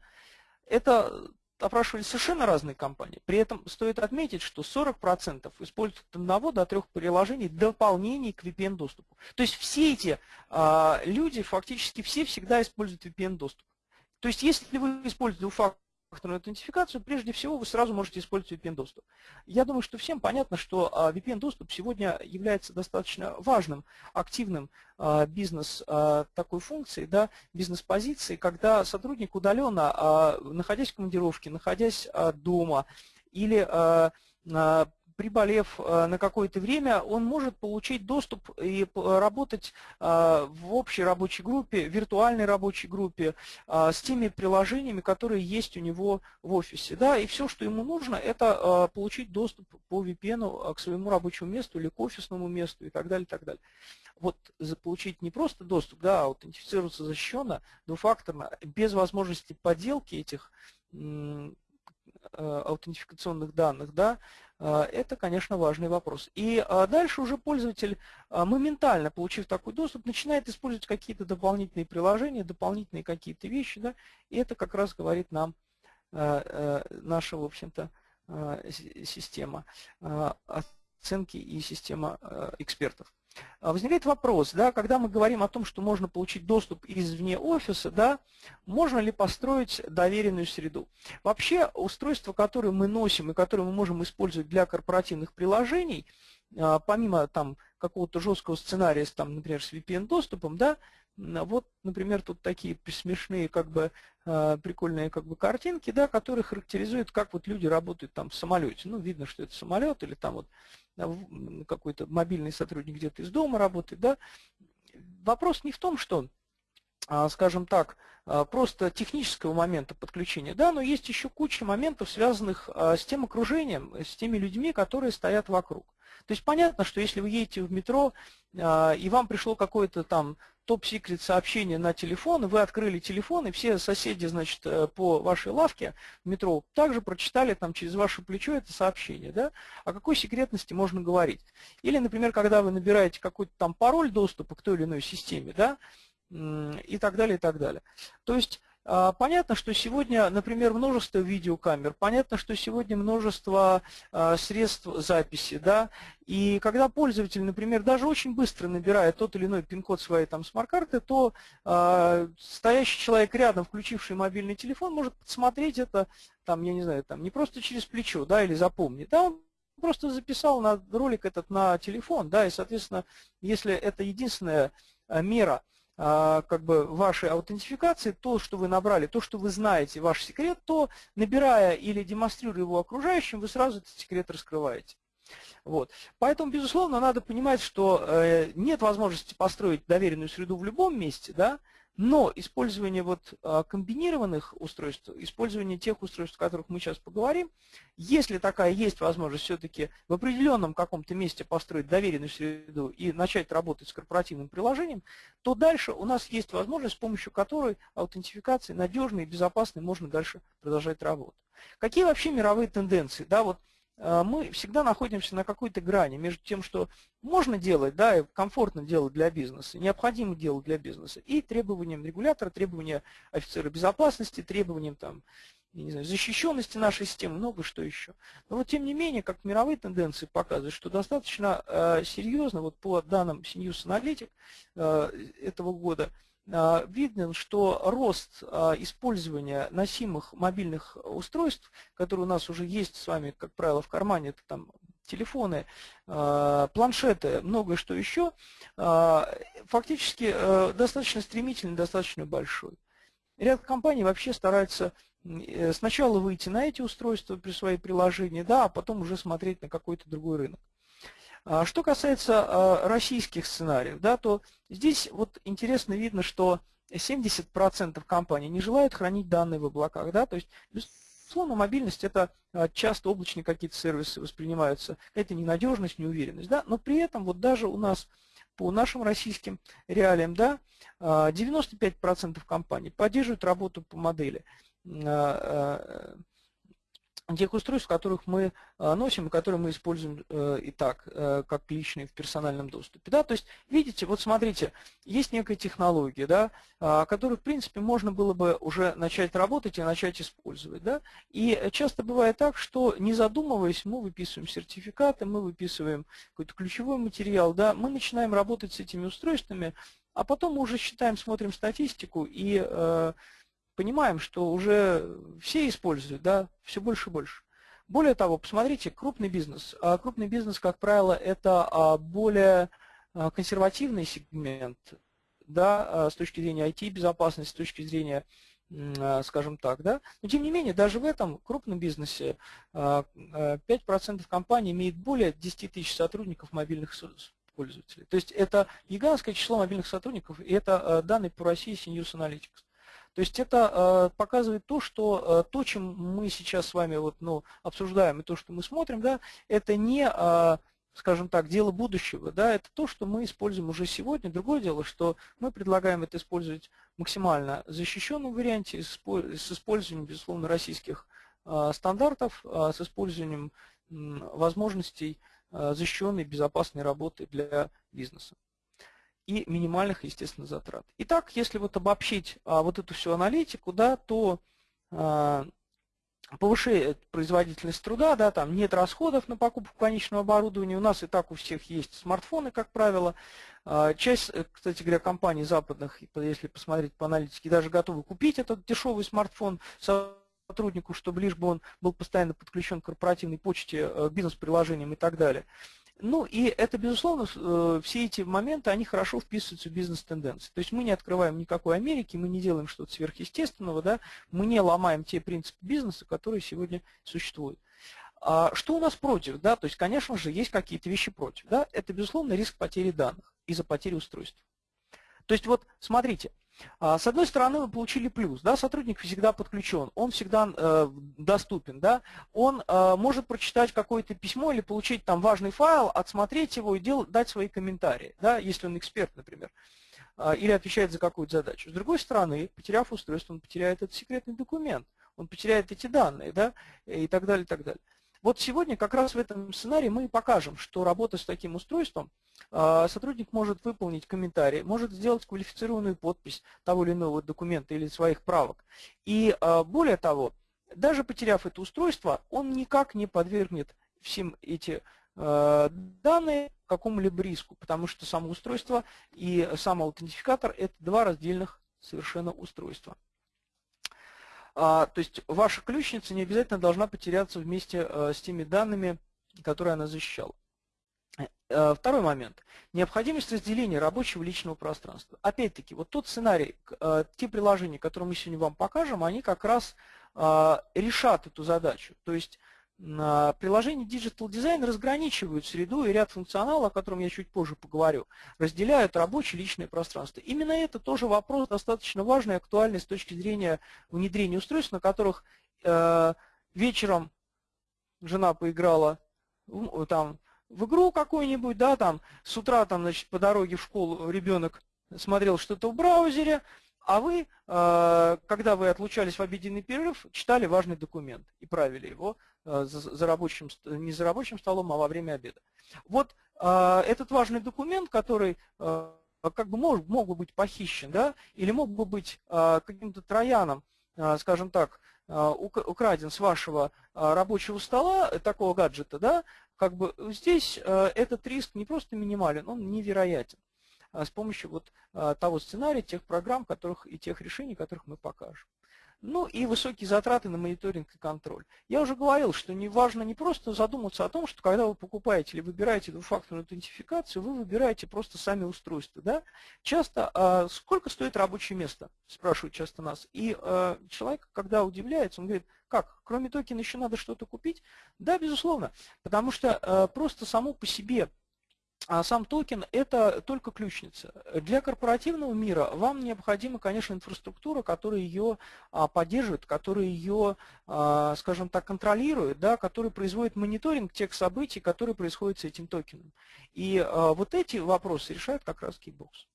Это опрашивали совершенно разные компании. При этом стоит отметить, что 40% используют от одного до трех приложений дополнений к VPN-доступу. То есть все эти а, люди, фактически все всегда используют VPN-доступ. То есть если вы используете двухфакторную факторную аутентификацию, прежде всего вы сразу можете использовать VPN-доступ. Я думаю, что всем понятно, что а, VPN-доступ сегодня является достаточно важным, активным а, бизнес а, такой функцией, да, бизнес-позицией, когда сотрудник удаленно, находясь в командировке, находясь дома или приболев э, на какое-то время, он может получить доступ и работать э, в общей рабочей группе, виртуальной рабочей группе э, с теми приложениями, которые есть у него в офисе. Да, и все, что ему нужно, это получить доступ по VPN к своему рабочему месту или к офисному месту и так далее. И так далее. Вот получить не просто доступ, да, а аутентифицироваться защищенно, двухфакторно, без возможности подделки этих аутентификационных данных, да, это, конечно, важный вопрос. И а, дальше уже пользователь, а, моментально получив такой доступ, начинает использовать какие-то дополнительные приложения, дополнительные какие-то вещи, да, и это как раз говорит нам наша, в общем-то, система оценки и система экспертов. А, возникает вопрос, да, когда мы говорим о том, что можно получить доступ извне офиса, да, можно ли построить доверенную среду? Вообще устройства, которые мы носим и которые мы можем использовать для корпоративных приложений, а, помимо там какого-то жесткого сценария, там, например, с VPN-доступом, да, вот, например, тут такие смешные, как бы, а, прикольные как бы картинки, да, которые характеризуют, как вот люди работают там в самолете. Ну, видно, что это самолет или там вот какой-то мобильный сотрудник где-то из дома работает, да. Вопрос не в том, что а, скажем так, а, просто технического момента подключения, да, но есть еще куча моментов, связанных с тем окружением, с теми людьми, которые стоят вокруг. То есть понятно, что если вы едете в метро, и вам пришло какое-то там топ-секрет сообщение на телефон, вы открыли телефон, и все соседи, значит, э, по вашей лавке в метро также прочитали там через ваше плечо это сообщение, да? О какой секретности можно говорить? Или, например, когда вы набираете какой-то там пароль доступа к той или иной системе, да, и так далее, и так далее. То есть понятно, что сегодня, например, множество видеокамер, понятно, что сегодня множество а, средств записи, да, и когда пользователь, например, даже очень быстро набирает тот или иной пин-код своей там смарт-карты, то э, стоящий человек рядом, включивший мобильный телефон, может посмотреть это, там, я не знаю, там, не просто через плечо, да, или запомнить, да, он просто записал на ролик этот на телефон, да, и, соответственно, если это единственная мера, а, как бы вашей аутентификации, то, что вы набрали, то, что вы знаете, ваш секрет, то, набирая или демонстрируя его окружающим, вы сразу этот секрет раскрываете. Вот. Поэтому, безусловно, надо понимать, что э, нет возможности построить доверенную среду в любом месте, да, Но использование вот а, комбинированных устройств, использование тех устройств, о которых мы сейчас поговорим, если такая есть возможность все-таки в определенном каком-то месте построить доверенную среду и начать работать с корпоративным приложением, то дальше у нас есть возможность, с помощью которой аутентификации надежной и безопасной можно дальше продолжать работу. Какие вообще мировые тенденции? Да, вот мы всегда находимся на какой-то грани между тем, что можно делать, да, и комфортно делать для бизнеса, необходимо делать для бизнеса, и требованиям регулятора, требования офицера безопасности, требованиям там, не знаю, защищенности нашей системы, много что еще. Но вот тем не менее, как мировые тенденции показывают, что достаточно э, серьезно, вот по данным Sinus Analytic э, этого года, видно, что рост а, использования носимых мобильных устройств, которые у нас уже есть с вами, как правило, в кармане, это там телефоны, а, планшеты, многое что еще, фактически э, достаточно стремительный, достаточно большой. Ряд компаний вообще стараются э, сначала выйти на эти устройства при своей приложении, да, а потом уже смотреть на какой-то другой рынок. А что касается а, российских сценариев, да, то здесь вот интересно видно, что 70% компаний не желают хранить данные в облаках. Да, то есть, безусловно, мобильность – это а, часто облачные какие-то сервисы воспринимаются, это ненадежность, неуверенность. Да, но при этом вот даже у нас по нашим российским реалиям, да, 95% компаний поддерживают работу по модели тех устройств, которых мы а, носим и которые мы используем э, и так, э, как личные в персональном доступе. Да? То есть, видите, вот смотрите, есть некая технология, да, а, которую, в принципе, можно было бы уже начать работать и начать использовать. Да? И часто бывает так, что, не задумываясь, мы выписываем сертификаты, мы выписываем какой-то ключевой материал, да, мы начинаем работать с этими устройствами, а потом мы уже считаем, смотрим статистику и э, понимаем, что уже все используют, да, все больше и больше. Более того, посмотрите, крупный бизнес. А крупный бизнес, как правило, это а, более а, консервативный сегмент, да, с точки зрения IT-безопасности, с точки зрения, скажем так, да. Но тем не менее, даже в этом крупном бизнесе 5% компаний имеет более 10 тысяч сотрудников мобильных пользователей. То есть это гигантское число мобильных сотрудников, и это данные по России Sinus Analytics. То есть это э, показывает то, что э, то, чем мы сейчас с вами вот, ну, обсуждаем, и то, что мы смотрим, да, это не, э, скажем так, дело будущего, да, это то, что мы используем уже сегодня. Другое дело, что мы предлагаем это использовать максимально защищенном варианте, с использованием, безусловно, российских стандартов, с использованием возможностей защищенной, безопасной работы для бизнеса и минимальных, естественно, затрат. Итак, если вот обобщить а, вот эту всю аналитику, да, то а, повышает производительность труда, да, там нет расходов на покупку конечного оборудования, у нас и так у всех есть смартфоны, как правило. А, часть, э, кстати говоря, компаний западных, если посмотреть по аналитике, даже готовы купить этот дешевый смартфон сотруднику, чтобы лишь бы он был постоянно подключен к корпоративной почте, э, бизнес-приложениям и так далее. Ну и это, безусловно, э, все эти моменты, они хорошо вписываются в бизнес-тенденции. То есть мы не открываем никакой Америки, мы не делаем что-то сверхъестественного, да, мы не ломаем те принципы бизнеса, которые сегодня существуют. А что у нас против? Да? То есть, конечно же, есть какие-то вещи против. Да? Это, безусловно, риск потери данных из-за потери устройств. То есть, вот смотрите, с одной стороны, вы получили плюс, да, сотрудник всегда подключен, он всегда э, доступен, да, он э, может прочитать какое-то письмо или получить там важный файл, отсмотреть его и дел, дать свои комментарии, да, если он эксперт, например, э, или отвечает за какую-то задачу. С другой стороны, потеряв устройство, он потеряет этот секретный документ, он потеряет эти данные, да, и так далее, и так далее. Вот сегодня как раз в этом сценарии мы покажем, что работа с таким устройством, а, сотрудник может выполнить комментарий, может сделать квалифицированную подпись того или иного документа или своих правок. И а, более того, даже потеряв это устройство, он никак не подвергнет всем эти а, данные какому-либо риску, потому что само устройство и сам аутентификатор – это два раздельных совершенно устройства. А, то есть ваша ключница не обязательно должна потеряться вместе э, с теми данными, которые она защищала. Э, второй момент. Необходимость разделения рабочего личного пространства. Опять-таки, вот тот сценарий, э, те приложения, которые мы сегодня вам покажем, они как раз решат эту задачу. То есть приложения Digital Design разграничивают среду и ряд функционала, о котором я чуть позже поговорю, разделяют рабочее и личное пространство. Именно это тоже вопрос достаточно важный и актуальный с точки зрения внедрения устройств, на которых э, вечером жена поиграла там, в игру какую-нибудь, да, там, с утра там, значит, по дороге в школу ребенок смотрел что-то в браузере, а вы, э, когда вы отлучались в обеденный перерыв, читали важный документ и правили его э, за рабочим, не за рабочим столом, а во время обеда. Вот э, этот важный документ, который как бы мог, мог бы быть похищен, да, или мог бы быть каким-то трояном, скажем так, украден с вашего рабочего стола, такого гаджета, да, как бы здесь этот риск не просто минимален, он невероятен. А, с помощью вот а, того сценария, тех программ которых, и тех решений, которых мы покажем. Ну и высокие затраты на мониторинг и контроль. Я уже говорил, что не важно не просто задуматься о том, что когда вы покупаете или выбираете двухфакторную аутентификацию, вы выбираете просто сами устройства. Да? Часто, а сколько стоит рабочее место, спрашивают часто нас. И а, человек, когда удивляется, он говорит, как, кроме токена еще надо что-то купить? Да, безусловно, потому что а, просто само по себе а сам токен – это только ключница. Для корпоративного мира вам необходима, конечно, инфраструктура, которая ее а, поддерживает, которая ее, а, скажем так, контролирует, да, которая производит мониторинг тех событий, которые происходят с этим токеном. И вот эти вопросы решает как раз Keybox.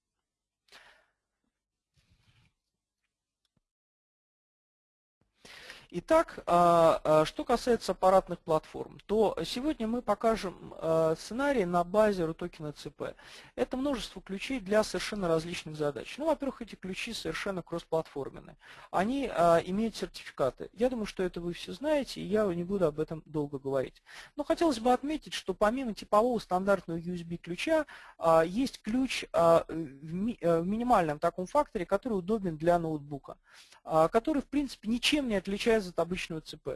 Итак, а, а, что касается аппаратных платформ, то сегодня мы покажем а, сценарий на базе RUTOKEN CP. Это множество ключей для совершенно различных задач. Ну, во-первых, эти ключи совершенно кроссплатформенные. Они имеют сертификаты. Я думаю, что это вы все знаете, и я не буду об этом долго говорить. Но хотелось бы отметить, что помимо типового стандартного USB-ключа, есть ключ в минимальном таком факторе, который удобен для ноутбука, который, в принципе, ничем не отличается отрезать от обычного ЦП.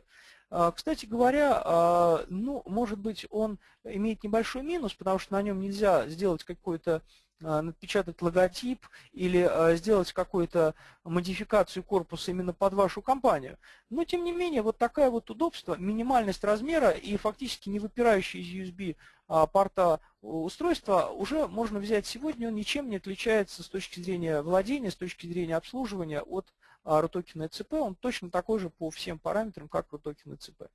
А, кстати говоря, а, ну, может быть, он имеет небольшой минус, потому что на нем нельзя сделать какой-то а, напечатать логотип или сделать какую-то модификацию корпуса именно под вашу компанию. Но, тем не менее, вот такое вот удобство, минимальность размера и фактически не выпирающий из USB порта устройства уже можно взять сегодня, он ничем не отличается с точки зрения владения, с точки зрения обслуживания от RUTOKEN ECP, он точно такой же по всем параметрам, как RUTOKEN ECP.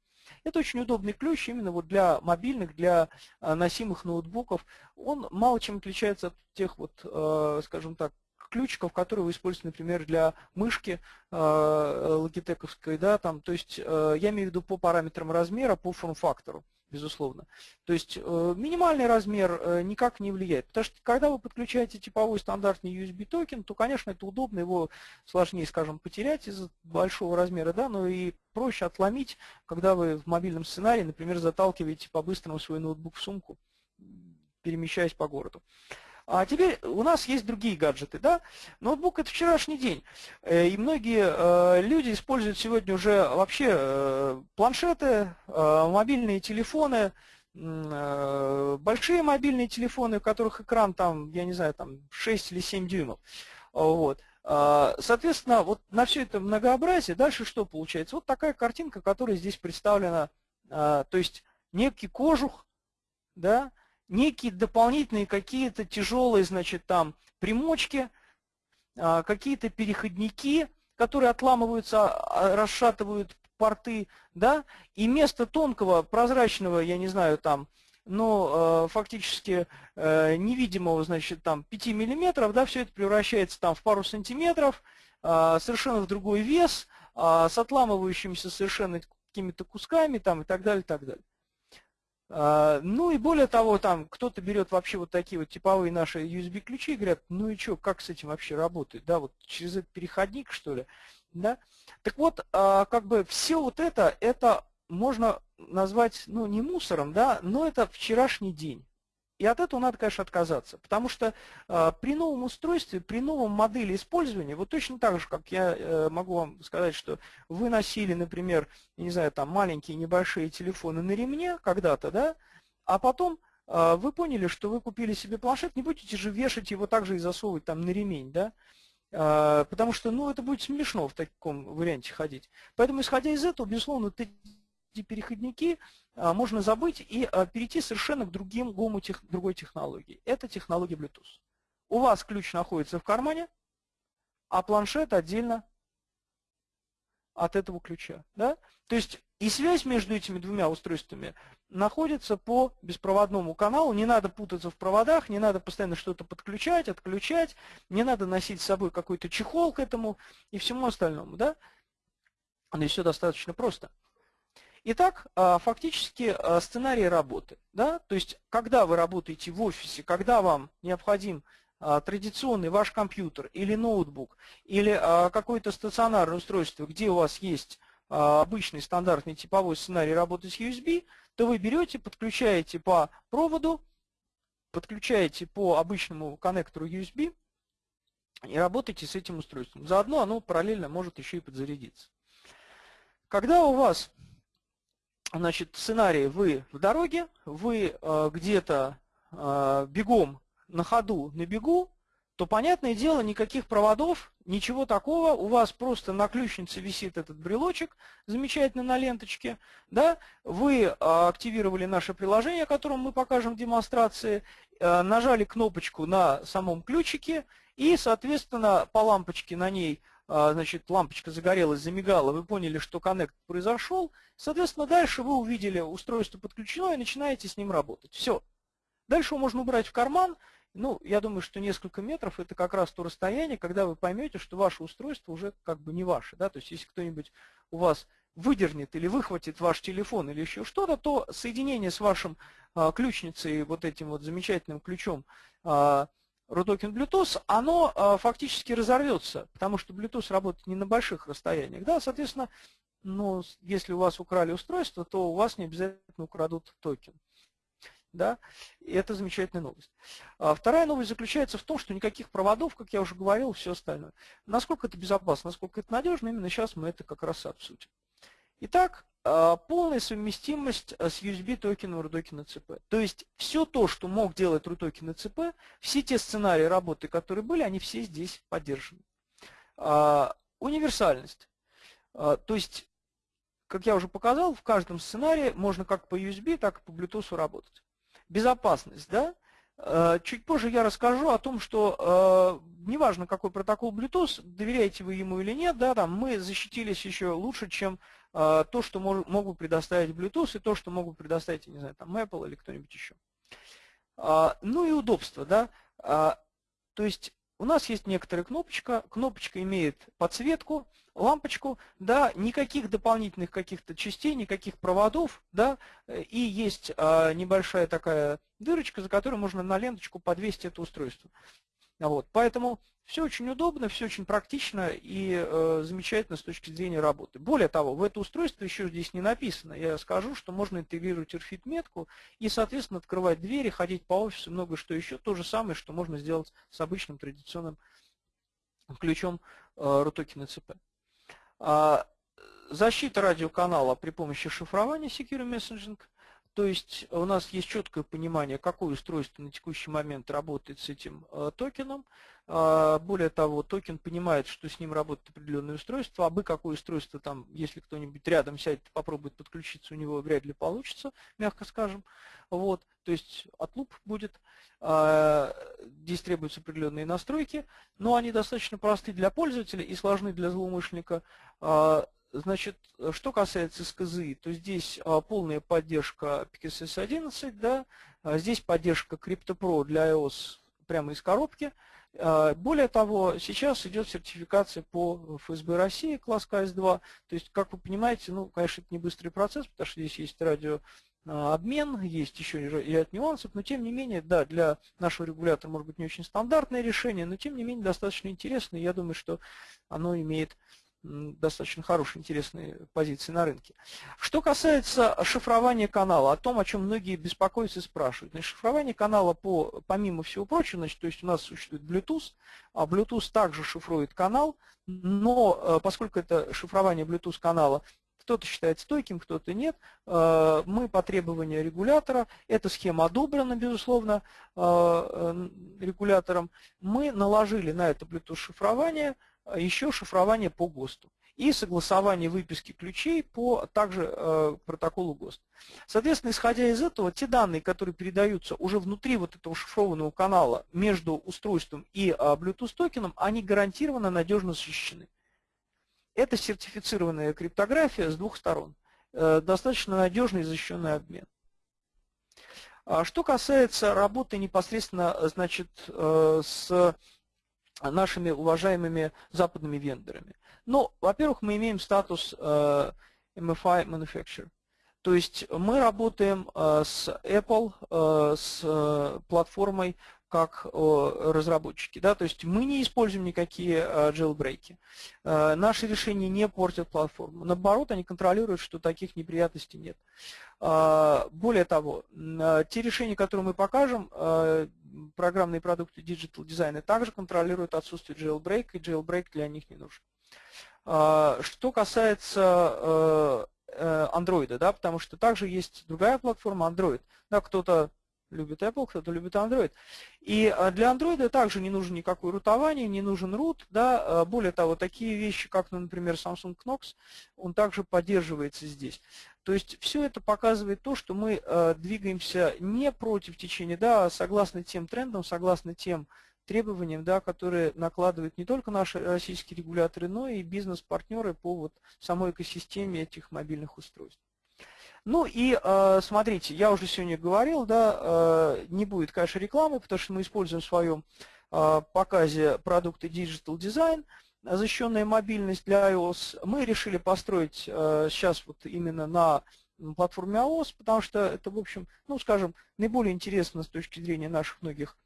Это очень удобный ключ именно вот для мобильных, для а, носимых ноутбуков. Он мало чем отличается от тех вот, а, скажем так, ключиков, которые вы используете, например, для мышки э, логитековской, да, там, то есть э, я имею в виду по параметрам размера, по форм-фактору безусловно. То есть э, минимальный размер э, никак не влияет. Потому что когда вы подключаете типовой стандартный USB токен, то, конечно, это удобно, его сложнее, скажем, потерять из-за большого размера, да, но и проще отломить, когда вы в мобильном сценарии, например, заталкиваете по-быстрому свой ноутбук в сумку, перемещаясь по городу. А теперь у нас есть другие гаджеты. Да? Ноутбук – это вчерашний день. Э, и многие э, люди используют сегодня уже вообще э, планшеты, мобильные телефоны, большие мобильные телефоны, у которых экран там, я не знаю, там 6 или 7 дюймов. Вот. Соответственно, вот на все это многообразие, дальше что получается? Вот такая картинка, которая здесь представлена, то есть некий кожух, да, некие дополнительные какие-то тяжелые, значит, там примочки, а, какие-то переходники, которые отламываются, а, расшатывают порты, да, и вместо тонкого, прозрачного, я не знаю, там, но э, фактически э, невидимого, значит, там 5 миллиметров, да, все это превращается там в пару сантиметров, э, совершенно в другой вес, э, с отламывающимися совершенно какими-то кусками там и так далее, и так далее. А, ну и более того, там кто-то берет вообще вот такие вот типовые наши USB-ключи и говорят, ну и что, как с этим вообще работает, да, вот через этот переходник, что ли, да. Так вот, а, как бы все вот это, это можно назвать, ну, не мусором, да, но это вчерашний день. И от этого надо, конечно, отказаться, потому что э, при новом устройстве, при новом модели использования, вот точно так же, как я э, могу вам сказать, что вы носили, например, не знаю, там маленькие небольшие телефоны на ремне когда-то, да, а потом э, вы поняли, что вы купили себе планшет, не будете же вешать его также и засовывать там на ремень, да, э, потому что, ну, это будет смешно в таком варианте ходить. Поэтому, исходя из этого, безусловно, эти переходники можно забыть и перейти совершенно к другим гому тех, другой технологии. Это технология Bluetooth. У вас ключ находится в кармане, а планшет отдельно от этого ключа. Да? То есть и связь между этими двумя устройствами находится по беспроводному каналу. Не надо путаться в проводах, не надо постоянно что-то подключать, отключать, не надо носить с собой какой-то чехол к этому и всему остальному. Да? И все достаточно просто. Итак, а, фактически а, сценарий работы. Да? То есть, когда вы работаете в офисе, когда вам необходим а, традиционный ваш компьютер или ноутбук, или какое-то стационарное устройство, где у вас есть обычный стандартный типовой сценарий работы с USB, то вы берете, подключаете по проводу, подключаете по обычному коннектору USB и работаете с этим устройством. Заодно оно параллельно может еще и подзарядиться. Когда у вас значит, сценарий. Вы в дороге, вы э, где-то э, бегом на ходу, на бегу, то, понятное дело, никаких проводов, ничего такого, у вас просто на ключнице висит этот брелочек, замечательно на ленточке, да, вы э, активировали наше приложение, о мы покажем в демонстрации, э, нажали кнопочку на самом ключике, и, соответственно, по лампочке на ней значит, лампочка загорелась, замигала, вы поняли, что коннект произошел, соответственно, дальше вы увидели устройство подключено и начинаете с ним работать. Все. Дальше его можно убрать в карман. Ну, я думаю, что несколько метров это как раз то расстояние, когда вы поймете, что ваше устройство уже как бы не ваше. Да? То есть, если кто-нибудь у вас выдернет или выхватит ваш телефон или еще что-то, то соединение с вашим а, ключницей, вот этим вот замечательным ключом, а, RUTOKEN Bluetooth, оно э, фактически разорвется, потому что Bluetooth работает не на больших расстояниях. Да, соответственно, ну, если у вас украли устройство, то у вас не обязательно украдут токен. Да? И это замечательная новость. А вторая новость заключается в том, что никаких проводов, как я уже говорил, все остальное. Насколько это безопасно, насколько это надежно, именно сейчас мы это как раз обсудим. Итак, а, полная совместимость а, с USB токеном RUTOKEN CP. То есть все то, что мог делать RUTOKEN CP, все те сценарии работы, которые были, они все здесь поддержаны. А, универсальность. То есть, как я уже показал, в каждом сценарии можно как по USB, так и по Bluetooth работать. Безопасность, да? Чуть позже я расскажу о том, что неважно какой протокол Bluetooth, доверяете вы ему или нет, да, там мы защитились еще лучше, чем а, то, что могут предоставить Bluetooth, и то, что могут предоставить, не знаю, там Apple или кто-нибудь еще. А, ну и удобство, да. А, то есть у нас есть некоторая кнопочка, кнопочка имеет подсветку, лампочку, да, никаких дополнительных каких-то частей, никаких проводов, да, и есть небольшая такая дырочка, за которой можно на ленточку подвесить это устройство. Вот, поэтому все очень удобно, все очень практично и э, замечательно с точки зрения работы. Более того, в это устройство еще здесь не написано. Я скажу, что можно интегрировать RFID метку и, соответственно, открывать двери, ходить по офису, много что еще. То же самое, что можно сделать с обычным традиционным ключом э, RUTOKEN CP. А, защита радиоканала при помощи шифрования Secure Messaging – то есть у нас есть четкое понимание, какое устройство на текущий момент работает с этим э, токеном. Э, более того, токен понимает, что с ним работает определенное устройство, а бы какое устройство там, если кто-нибудь рядом сядет, попробует подключиться, у него вряд ли получится, мягко скажем. Вот, то есть отлуп будет, э, здесь требуются определенные настройки, но они достаточно просты для пользователя и сложны для злоумышленника. Э, Значит, что касается СКЗИ, то здесь а, полная поддержка PKSS 11, да, а здесь поддержка CryptoPro для iOS прямо из коробки. А, более того, сейчас идет сертификация по ФСБ России, класс КС-2. То есть, как вы понимаете, ну, конечно, это не быстрый процесс, потому что здесь есть радиообмен, есть еще и ряд нюансов, но тем не менее, да, для нашего регулятора может быть не очень стандартное решение, но тем не менее достаточно интересное. Я думаю, что оно имеет достаточно хорошие, интересные позиции на рынке. Что касается шифрования канала, о том, о чем многие беспокоятся и спрашивают. Значит, шифрование канала, по, помимо всего прочего, значит, то есть у нас существует Bluetooth, а Bluetooth также шифрует канал, но э, поскольку это шифрование Bluetooth канала кто-то считает стойким, кто-то нет. Э, мы по требованию регулятора, эта схема одобрена, безусловно, э, регулятором, мы наложили на это Bluetooth шифрование – еще шифрование по ГОСТу. и согласование выписки ключей по также э, протоколу ГОСТ. Соответственно, исходя из этого, те данные, которые передаются уже внутри вот этого шифрованного канала между устройством и э, Bluetooth токеном, они гарантированно надежно защищены. Это сертифицированная криптография с двух сторон. Э, достаточно надежный и защищенный обмен. А что касается работы непосредственно значит, э, с нашими уважаемыми западными вендорами. Ну, во-первых, мы имеем статус э, MFI Manufacturer. То есть мы работаем с Apple, с платформой как разработчики. Да? То есть мы не используем никакие jailbreak. Наши решения не портят платформу. Наоборот, они контролируют, что таких неприятностей нет. Более того, те решения, которые мы покажем, программные продукты Digital Design, также контролируют отсутствие jailbreak, и jailbreak для них не нужен. Что касается Android, да, потому что также есть другая платформа Android. Да, кто-то любит Apple, кто-то любит Android. И а, для Android также не нужно никакое рутование, не нужен root. Да? А, более того, такие вещи, как, ну, например, Samsung Knox, он также поддерживается здесь. То есть все это показывает то, что мы а, двигаемся не против течения, да, а согласно тем трендам, согласно тем требованиям, да, которые накладывают не только наши российские регуляторы, но и бизнес-партнеры по вот самой экосистеме этих мобильных устройств. Ну и э, смотрите, я уже сегодня говорил, да, э, не будет, конечно, рекламы, потому что мы используем в своем э, показе продукты Digital Design, защищенная мобильность для iOS. Мы решили построить сейчас вот именно на платформе iOS, потому что это, в общем, ну, скажем, наиболее интересно с точки зрения наших многих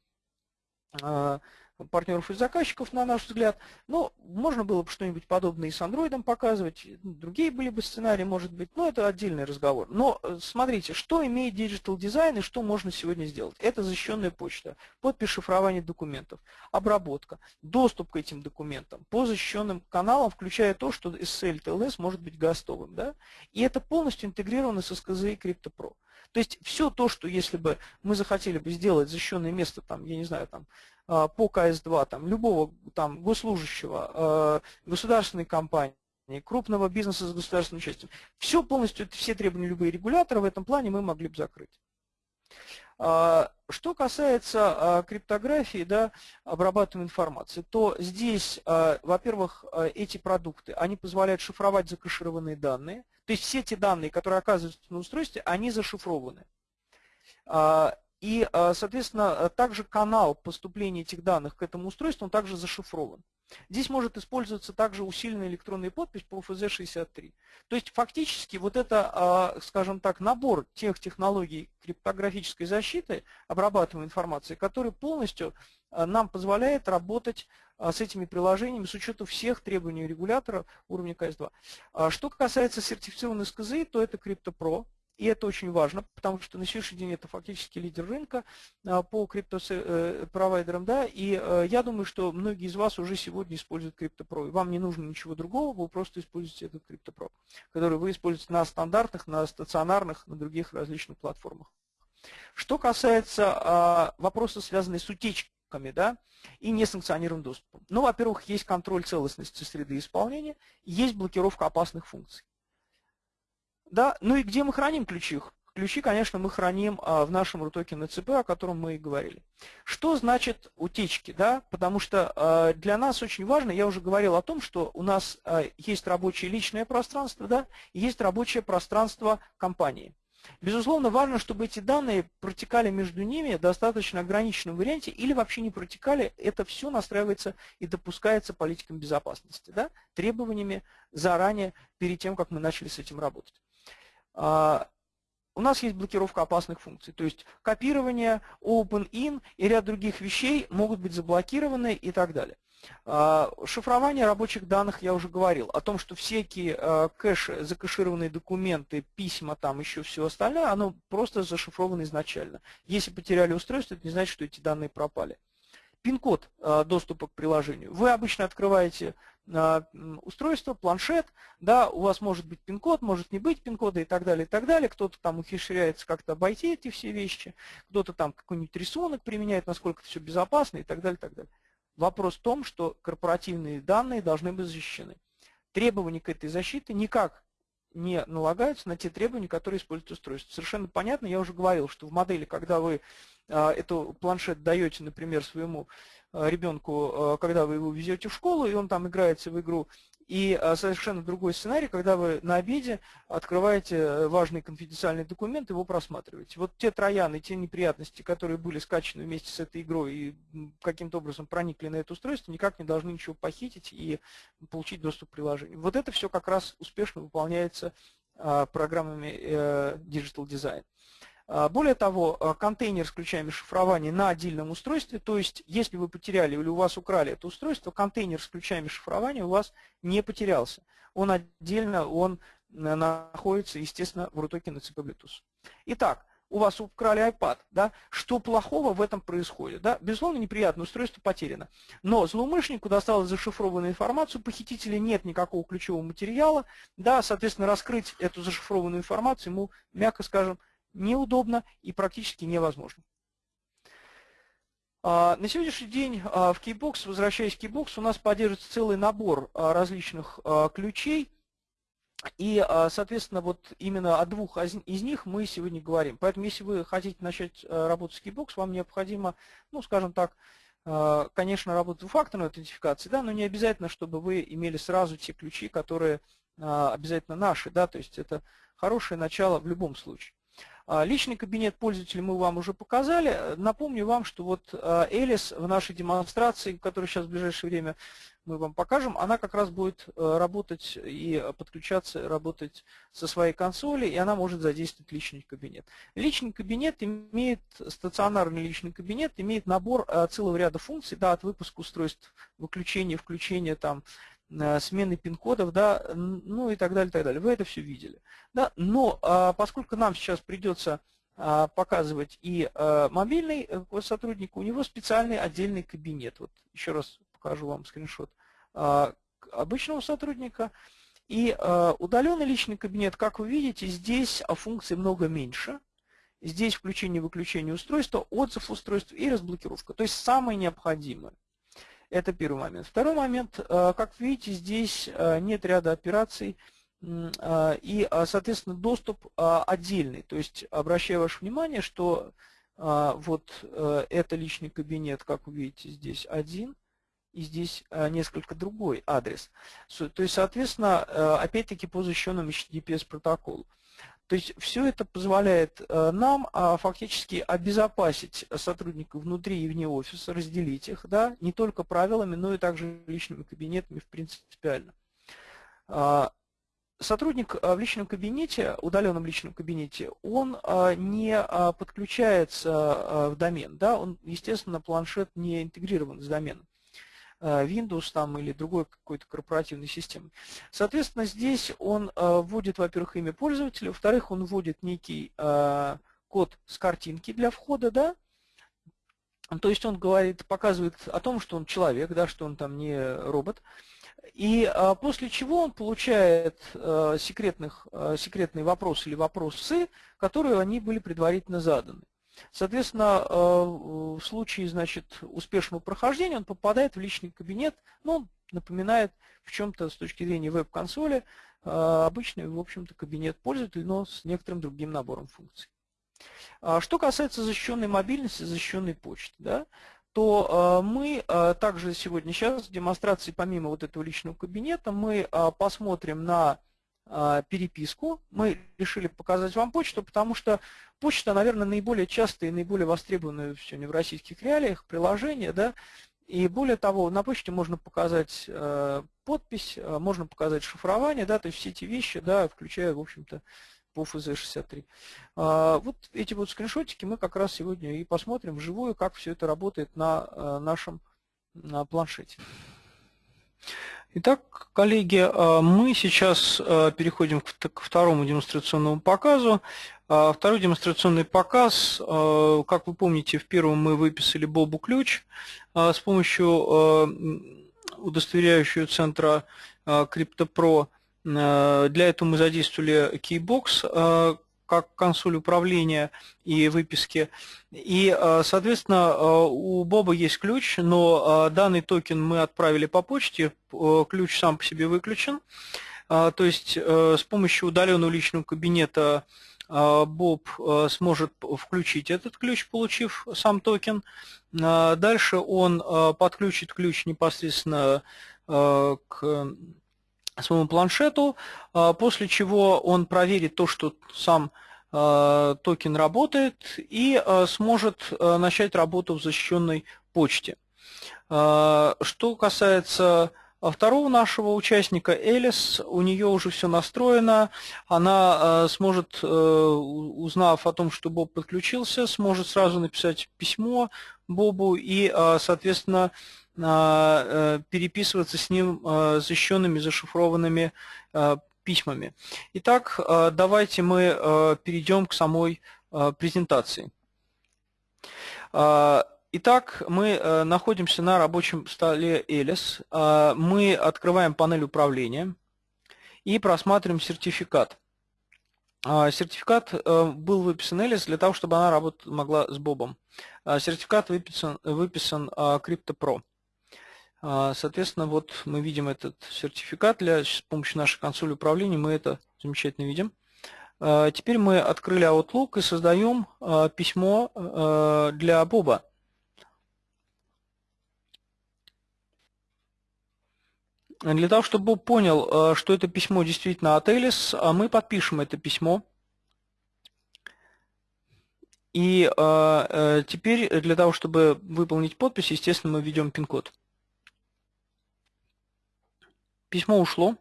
партнеров и заказчиков, на наш взгляд. Но можно было бы что-нибудь подобное и с Android показывать, другие были бы сценарии, может быть, но это отдельный разговор. Но э, смотрите, что имеет Digital Design и что можно сегодня сделать. Это защищенная почта, подпись шифрования документов, обработка, доступ к этим документам по защищенным каналам, включая то, что SSL TLS может быть гостовым. Да? И это полностью интегрировано с SKZ и CryptoPro. То есть все то, что если бы мы захотели бы сделать защищенное место, там, я не знаю, там, по КС-2, там, любого там, госслужащего, а, государственной компании, крупного бизнеса с государственным участием, все полностью, все требования любые регуляторы в этом плане мы могли бы закрыть. А, что касается криптографии, да, обрабатываемой информации, то здесь, во-первых, эти продукты, они позволяют шифровать закэшированные данные, то есть все эти данные, которые оказываются на устройстве, они зашифрованы. И, а, соответственно, также канал поступления этих данных к этому устройству, он также зашифрован. Здесь может использоваться также усиленная электронная подпись по FZ63. То есть фактически вот это, а, скажем так, набор тех технологий криптографической защиты, обрабатываемой информации, который полностью а, нам позволяет работать с этими приложениями с учетом всех требований регулятора уровня КС2. Что касается сертифицированной СКЗИ, то это CryptoPro. И это очень важно, потому что на сегодняшний день это фактически лидер рынка а, по криптопровайдерам. Да, и э, я думаю, что многие из вас уже сегодня используют CryptoPro. Вам не нужно ничего другого, вы просто используете этот CryptoPro, который вы используете на стандартных, на стационарных, на других различных платформах. Что касается а, вопроса, связанных с утечками, да, и несанкционированным доступом. Ну, во-первых, есть контроль целостности среды исполнения, есть блокировка опасных функций. Да, ну и где мы храним ключи? Ключи, конечно, мы храним а, в нашем RUTOKEN ЦП, о котором мы и говорили. Что значит утечки? Да? Потому что а, для нас очень важно, я уже говорил о том, что у нас а, есть рабочее личное пространство, да, и есть рабочее пространство компании. Безусловно, важно, чтобы эти данные протекали между ними в достаточно ограниченном варианте или вообще не протекали. Это все настраивается и допускается политикам безопасности, да, требованиями заранее, перед тем, как мы начали с этим работать. А, у нас есть блокировка опасных функций, то есть копирование, open-in и ряд других вещей могут быть заблокированы и так далее. А, шифрование рабочих данных я уже говорил, о том, что всякие а, кэши, закэшированные документы, письма, там еще все остальное, оно просто зашифровано изначально. Если потеряли устройство, это не значит, что эти данные пропали. Пин-код доступа к приложению. Вы обычно открываете устройство, планшет, да, у вас может быть пин-код, может не быть пин-кода и так далее, и так далее. Кто-то там ухищряется как-то обойти эти все вещи, кто-то там какой-нибудь рисунок применяет, насколько это все безопасно и так далее, и так далее. Вопрос в том, что корпоративные данные должны быть защищены. требования к этой защите никак не налагаются на те требования, которые использует устройство. Совершенно понятно, я уже говорил, что в модели, когда вы э, эту планшет даете, например, своему э, ребенку, когда вы его везете в школу, и он там играется в игру, и а, совершенно другой сценарий, когда вы на обеде открываете э, важный конфиденциальный документ, его просматриваете. Вот те трояны, те неприятности, которые были скачаны вместе с этой игрой и каким-то образом проникли на это устройство, никак не должны ничего похитить и получить доступ к приложению. Вот это все как раз успешно выполняется а, программами э, Digital Design. А, более того, а, контейнер с ключами шифрования на отдельном устройстве, то есть если вы потеряли или у вас украли это устройство, контейнер с ключами шифрования у вас не потерялся. Он отдельно, он э, находится, естественно, в рутоке на цепи Bluetooth. Итак, у вас украли iPad, да, что плохого в этом происходит? Да? Безусловно, неприятно, устройство потеряно. Но злоумышленнику досталась зашифрованную информацию, похитителя нет никакого ключевого материала, да, соответственно, раскрыть эту зашифрованную информацию ему, мягко скажем, неудобно и практически невозможно. А, на сегодняшний день а, в Keybox, возвращаясь к Keybox, у нас поддерживается целый набор а, различных ключей. И, соответственно, вот именно о двух из них мы сегодня говорим. Поэтому, если вы хотите начать работать с Keybox, вам необходимо, ну, скажем так, конечно, работать двухфакторной аутентификации, да, но не обязательно, чтобы вы имели сразу те ключи, которые обязательно наши, да, то есть это хорошее начало в любом случае. А, личный кабинет пользователя мы вам уже показали. Напомню вам, что вот а, Элис в нашей демонстрации, которую сейчас в ближайшее время мы вам покажем, она как раз будет э, работать и подключаться, работать со своей консоли, и она может задействовать личный кабинет. Личный кабинет имеет, стационарный личный кабинет имеет набор э, целого ряда функций, да, от выпуска устройств, выключения, включения там, Э, смены пин-кодов, да, ну и так далее, так далее. Вы это все видели. Да? Но а, поскольку нам сейчас придется а, показывать и а, мобильный э, сотрудник, у него специальный отдельный кабинет. Вот еще раз покажу вам скриншот обычного сотрудника. И удаленный личный кабинет, как вы видите, здесь функций много меньше. Здесь включение-выключение устройства, отзыв устройства и разблокировка. То есть самое необходимое. Это первый момент. Второй момент, э, как видите, здесь э, нет ряда операций, э, и, соответственно, доступ отдельный. То есть, обращаю ваше внимание, что вот это личный кабинет, как вы видите, здесь один, и здесь несколько другой адрес. То есть, соответственно, опять-таки по защищенному HTTPS протоколу. То есть все это позволяет э, нам а, фактически обезопасить сотрудников внутри и вне офиса, разделить их, да, не только правилами, но и также личными кабинетами в принципиально. А, сотрудник а, в личном кабинете, удаленном личном кабинете, он не подключается в домен, да, он, естественно, планшет не интегрирован с доменом. Э, Windows там, или другой какой-то корпоративной системы. Соответственно, здесь он э, вводит, во-первых, имя пользователя, во-вторых, он вводит некий э, код с картинки для входа, да, то есть он говорит, показывает о том, что он человек, да, что он там не робот. И после чего он получает секретных, секретные вопросы или вопросы, которые они были предварительно заданы. Соответственно, э, в случае значит, успешного прохождения он попадает в личный кабинет, он напоминает в чем-то с точки зрения веб-консоли э, обычный, в общем-то, кабинет пользователя, но с некоторым другим набором функций. А что касается защищенной мобильности, защищенной почты, да, то э, мы также сегодня, сейчас в демонстрации, помимо вот этого личного кабинета, мы посмотрим на переписку. Мы решили показать вам почту, потому что почта, наверное, наиболее частое и наиболее востребованное сегодня в российских реалиях приложение. Да? И более того, на почте можно показать э, подпись, э, можно показать шифрование, да, то есть все эти вещи, да, включая, в общем-то, по FZ63. А, вот эти вот скриншотики мы как раз сегодня и посмотрим вживую, как все это работает на э, нашем на планшете. Итак, коллеги, э, мы сейчас э, переходим к второму демонстрационному показу. Э, второй демонстрационный показ, как вы помните, в первом мы выписали Бобу ключ с помощью удостоверяющего центра CryptoPro. Для этого мы задействовали Keybox, как консоль управления и выписки. И, соответственно, у Боба есть ключ, но данный токен мы отправили по почте, ключ сам по себе выключен. То есть с помощью удаленного личного кабинета Боб сможет включить этот ключ, получив сам токен. Дальше он подключит ключ непосредственно к своему планшету, а, после чего он проверит то, что сам а, токен работает и а, сможет начать работу в защищенной почте. Что касается второго нашего участника, Элис, у нее уже все настроено, она сможет, узнав о том, что Боб подключился, сможет сразу написать письмо Бобу и, соответственно, переписываться с ним э, защищенными, зашифрованными э, письмами. Итак, давайте мы перейдем к самой презентации. Итак, мы находимся на рабочем столе Элис. Мы открываем панель управления и просматриваем сертификат. Сертификат был выписан Элис для того, чтобы она работать могла с Бобом. Сертификат выписан, выписан CryptoPro. А, соответственно, вот мы видим этот сертификат для, с помощью нашей консоли управления, мы это замечательно видим. А, теперь мы открыли Outlook и создаем а, письмо для Боба. Для того, чтобы Боб понял, что это письмо действительно от Элис, мы подпишем это письмо. И теперь для того, чтобы выполнить подпись, естественно, мы введем пин-код. Письмо ушло,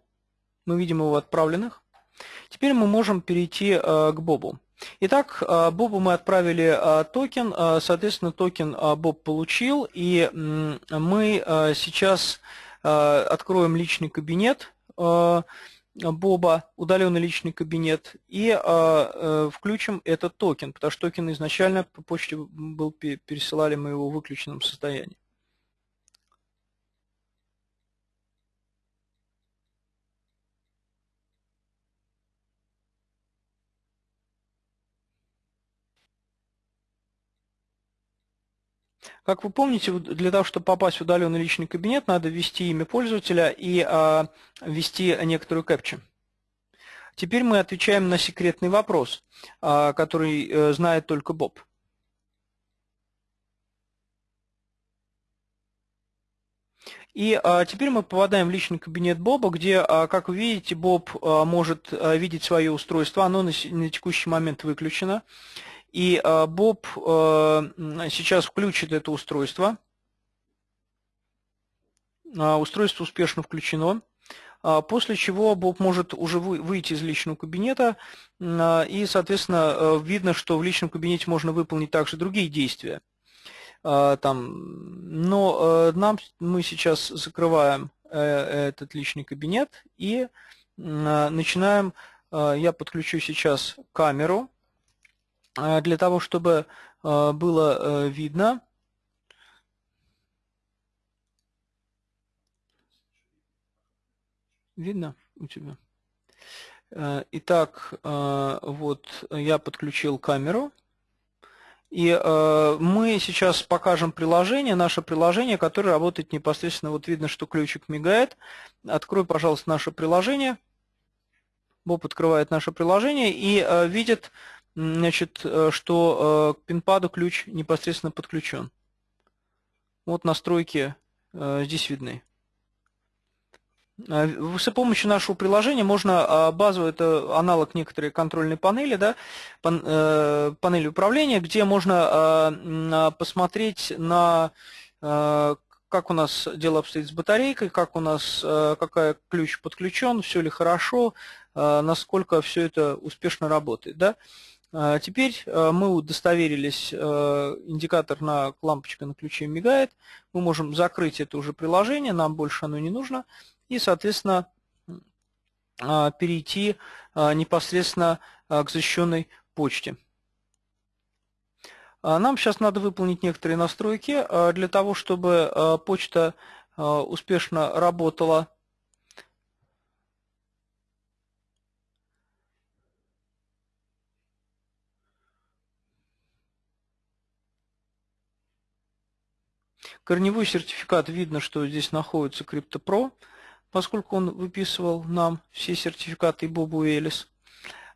мы видим его отправленных. Теперь мы можем перейти э, к Бобу. Итак, э, Бобу мы отправили э, токен, соответственно, токен Боб получил, и мы сейчас откроем личный кабинет Боба, удаленный личный кабинет, и включим этот токен, потому что токен изначально по почте был пересылали мы его в выключенном состоянии. Как вы помните, для того, чтобы попасть в удаленный личный кабинет, надо ввести имя пользователя и а, ввести некоторую кэпчу. Теперь мы отвечаем на секретный вопрос, а, который а, знает только Боб. И а, теперь мы попадаем в личный кабинет Боба, где, как вы видите, Боб может видеть свое устройство. Оно на текущий момент выключено. И э, Боб э, сейчас включит это устройство. А, устройство успешно включено. После чего Боб может уже выйти из личного кабинета, и, соответственно, э, видно, что в личном кабинете можно выполнить также другие действия. Там, но нам, мы сейчас закрываем этот личный кабинет и начинаем, я подключу сейчас камеру, для того, чтобы а, было э, видно. Видно у тебя? Э, итак, э, вот я подключил камеру. И мы сейчас покажем приложение, наше приложение, которое работает непосредственно, вот видно, что ключик мигает. Открой, пожалуйста, наше приложение. Боб открывает наше приложение и видит значит, э, что э, к пинпаду ключ непосредственно подключен. Вот настройки э, здесь видны. С помощью нашего приложения можно базовый, это аналог некоторой контрольной панели, да, панели управления, где можно посмотреть на как у нас дело обстоит с батарейкой, как у нас, какая ключ подключен, все ли хорошо, насколько все это успешно работает. Да? А, теперь а, мы удостоверились, а, индикатор на лампочка на ключе мигает, мы можем закрыть это уже приложение, нам больше оно не нужно, и, соответственно, перейти непосредственно к защищенной почте. Нам сейчас надо выполнить некоторые настройки для того, чтобы почта успешно работала Корневой сертификат видно, что здесь находится CryptoPro, поскольку он выписывал нам все сертификаты Бобу и Элис.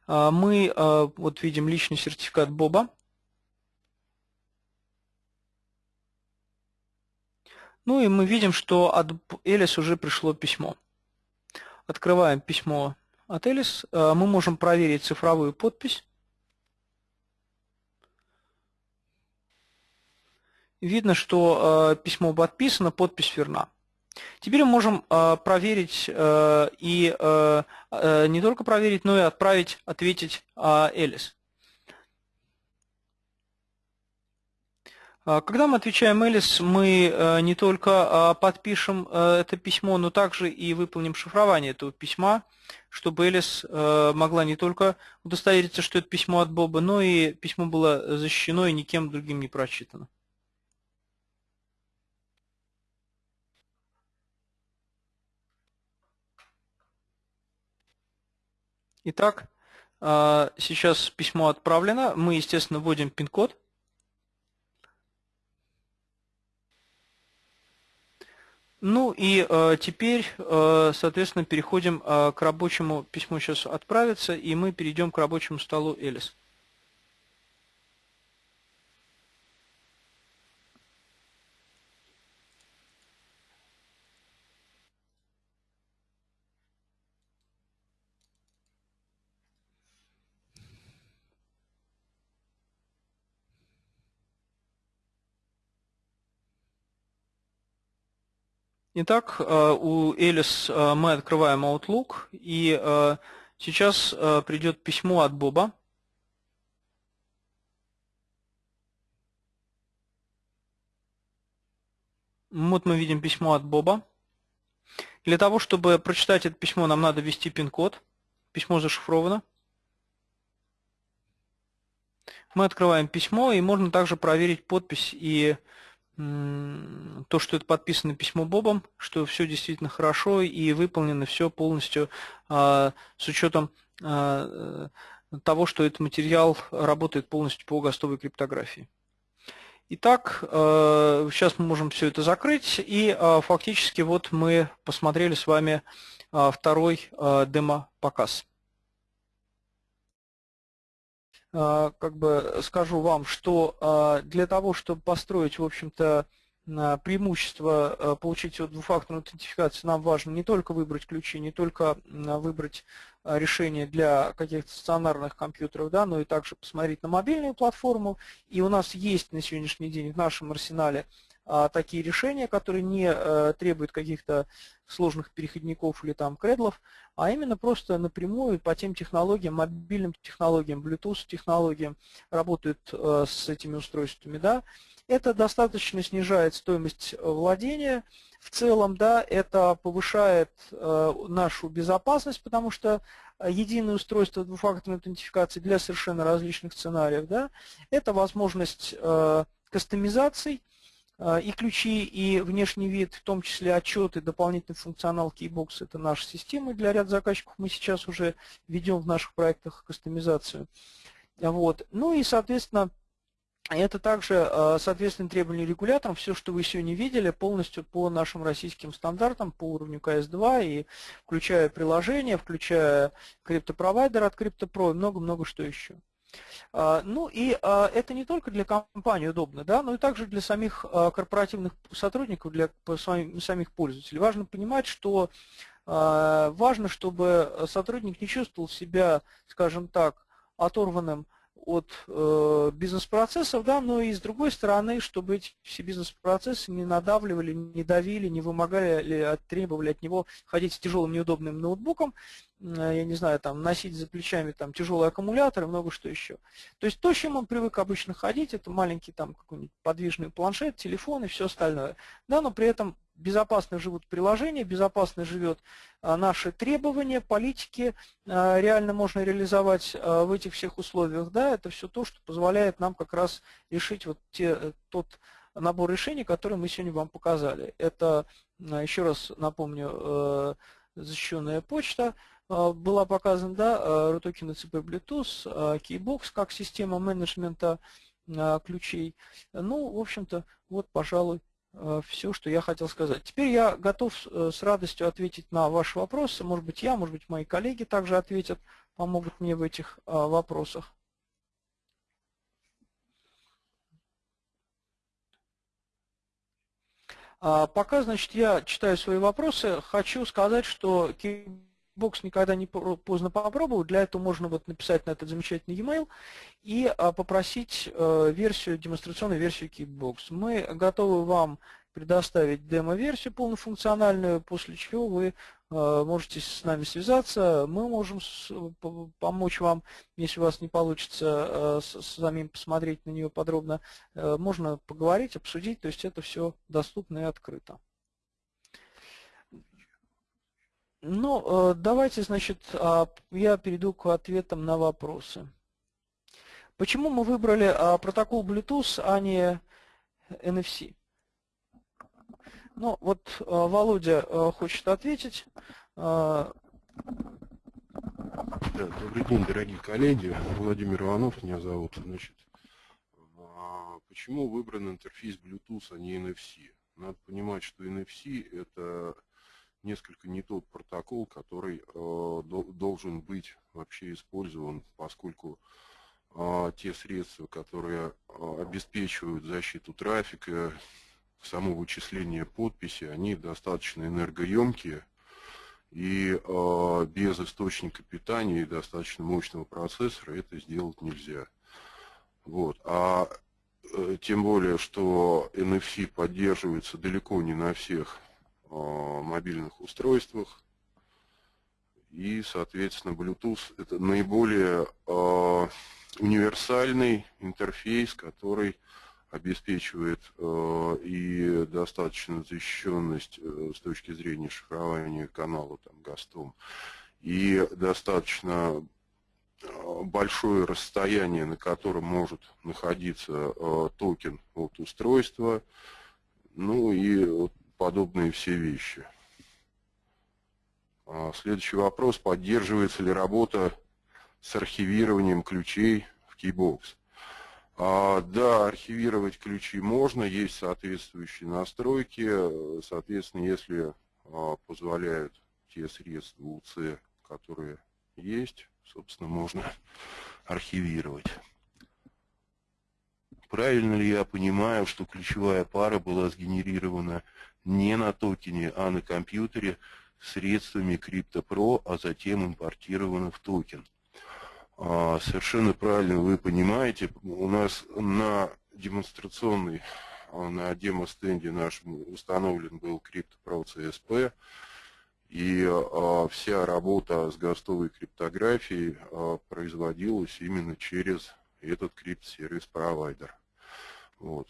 А, мы а, вот видим личный сертификат Боба. Ну и мы видим, что от Элис уже пришло письмо. Открываем письмо от Элис. А, мы можем проверить цифровую подпись. Видно, что письмо подписано, подпись верна. Теперь мы можем э, проверить э, и э, э, не только проверить, но и отправить, ответить э, Элис. Когда мы отвечаем Элис, мы э, не только э, подпишем э, это письмо, но также и выполним шифрование этого письма, чтобы Элис э, могла не только удостовериться, что это письмо от Боба, но и письмо было защищено и никем другим не прочитано. Итак, а, сейчас письмо отправлено. Мы, естественно, вводим пин-код. Ну и э, теперь, э, соответственно, переходим к рабочему письму. Сейчас отправится, и мы перейдем к рабочему столу Элис. Итак, э, у Элис э, мы открываем Outlook, и э, сейчас придет письмо от Боба. Вот мы видим письмо от Боба. Для того, чтобы прочитать это письмо, нам надо ввести пин-код. Письмо зашифровано. Мы открываем письмо, и можно также проверить подпись и то, что это подписано письмо Бобом, что все действительно хорошо и выполнено все полностью а, с учетом а, того, что этот материал работает полностью по гостовой криптографии. Итак, а, сейчас мы можем все это закрыть, и фактически вот мы посмотрели с вами второй демо-показ. Как бы скажу вам, что а, для того, чтобы построить, в общем-то, преимущество получить двухфакторную аутентификацию, нам важно не только выбрать ключи, не только выбрать а, решение для каких-то стационарных компьютеров, да, но и также посмотреть на мобильную платформу. И у нас есть на сегодняшний день в нашем арсенале а, такие решения, которые не а, требуют каких-то сложных переходников или там кредлов, а именно просто напрямую по тем технологиям, мобильным технологиям, Bluetooth технологиям работают а, с этими устройствами. Да. Это достаточно снижает стоимость владения в целом, да, это повышает э, нашу безопасность, потому что единое устройство двухфакторной аутентификации для совершенно различных сценариев, да, это возможность э, кастомизаций, и ключи, и внешний вид, в том числе отчеты, дополнительный функционал Keybox, это наши системы для ряда заказчиков. Мы сейчас уже ведем в наших проектах кастомизацию. Вот. Ну и, соответственно, это также, а, соответственно, требования регуляторам. Все, что вы сегодня видели, полностью по нашим российским стандартам, по уровню КС-2, и включая приложение, включая криптопровайдер от CryptoPro и много-много что еще. А, ну и а, это не только для компании удобно, да, но и также для самих а, корпоративных сотрудников, для самих пользователей. Важно понимать, что важно, чтобы сотрудник не чувствовал себя, скажем так, оторванным от э, бизнес-процессов, да, но и с другой стороны, чтобы эти все бизнес-процессы не надавливали, не давили, не вымогали требовали от него ходить с тяжелым неудобным ноутбуком, я не знаю, там, носить за плечами там тяжелый аккумулятор и много что еще. То есть то, чем он привык обычно ходить, это маленький там какой-нибудь подвижный планшет, телефон и все остальное. Да, но при этом безопасно живут приложения, безопасно живет а, наши требования, политики, а, реально можно реализовать в этих всех условиях. Да, это все то, что позволяет нам как раз решить вот те, э, тот набор решений, который мы сегодня вам показали. Это, еще раз напомню, э, защищенная почта, была показана, да, RUTOKEN CP Bluetooth, Keybox как система менеджмента ключей. Ну, в общем-то, вот, пожалуй, все, что я хотел сказать. Теперь я готов э, с радостью ответить на ваши вопросы. Может быть, я, может быть, мои коллеги также ответят, помогут мне в этих вопросах. А пока, значит, я читаю свои вопросы. Хочу сказать, что бокс никогда не поздно попробовать. Для этого можно вот написать на этот замечательный e-mail и а, попросить э, версию, демонстрационную версию Kickbox. Мы готовы вам предоставить демо-версию полнофункциональную, после чего вы э, можете с нами связаться. Мы можем помочь вам, если у вас не получится э, самим посмотреть на нее подробно. Можно поговорить, обсудить, то есть это все доступно и открыто. Ну, э, давайте, значит, а, я перейду к ответам на вопросы. Почему мы выбрали а, протокол Bluetooth, а не NFC? Ну, вот э, Володя э, хочет ответить. Добрый день, дорогие коллеги. Владимир Иванов меня зовут. Значит, почему выбран интерфейс Bluetooth, а не NFC? Надо понимать, что NFC – это несколько не тот протокол, который э, должен быть вообще использован, поскольку э, те средства, которые э, обеспечивают защиту трафика, само вычисление подписи, они достаточно энергоемкие, и э, без источника питания и достаточно мощного процессора это сделать нельзя. Вот. А э, тем более, что NFC поддерживается далеко не на всех мобильных устройствах. И, соответственно, Bluetooth – это наиболее универсальный интерфейс, который обеспечивает и достаточную защищенность э, с точки зрения шифрования канала там, ГАСТом, и достаточно большое расстояние, на котором может находиться токен от устройства, ну и подобные все вещи. А, следующий вопрос. Поддерживается ли работа с архивированием ключей в Keybox? А, да, архивировать ключи можно, есть соответствующие настройки. Соответственно, если а, позволяют те средства УЦ, которые есть, собственно, можно архивировать. Правильно ли я понимаю, что ключевая пара была сгенерирована не на токене, а на компьютере средствами CryptoPro, а затем импортировано в токен. А, совершенно правильно вы понимаете, у нас на демонстрационной, а, на демо-стенде нашем установлен был CryptoPro CSP, и а, вся работа с гостовой криптографией производилась именно через этот крипт-сервис-провайдер. Вот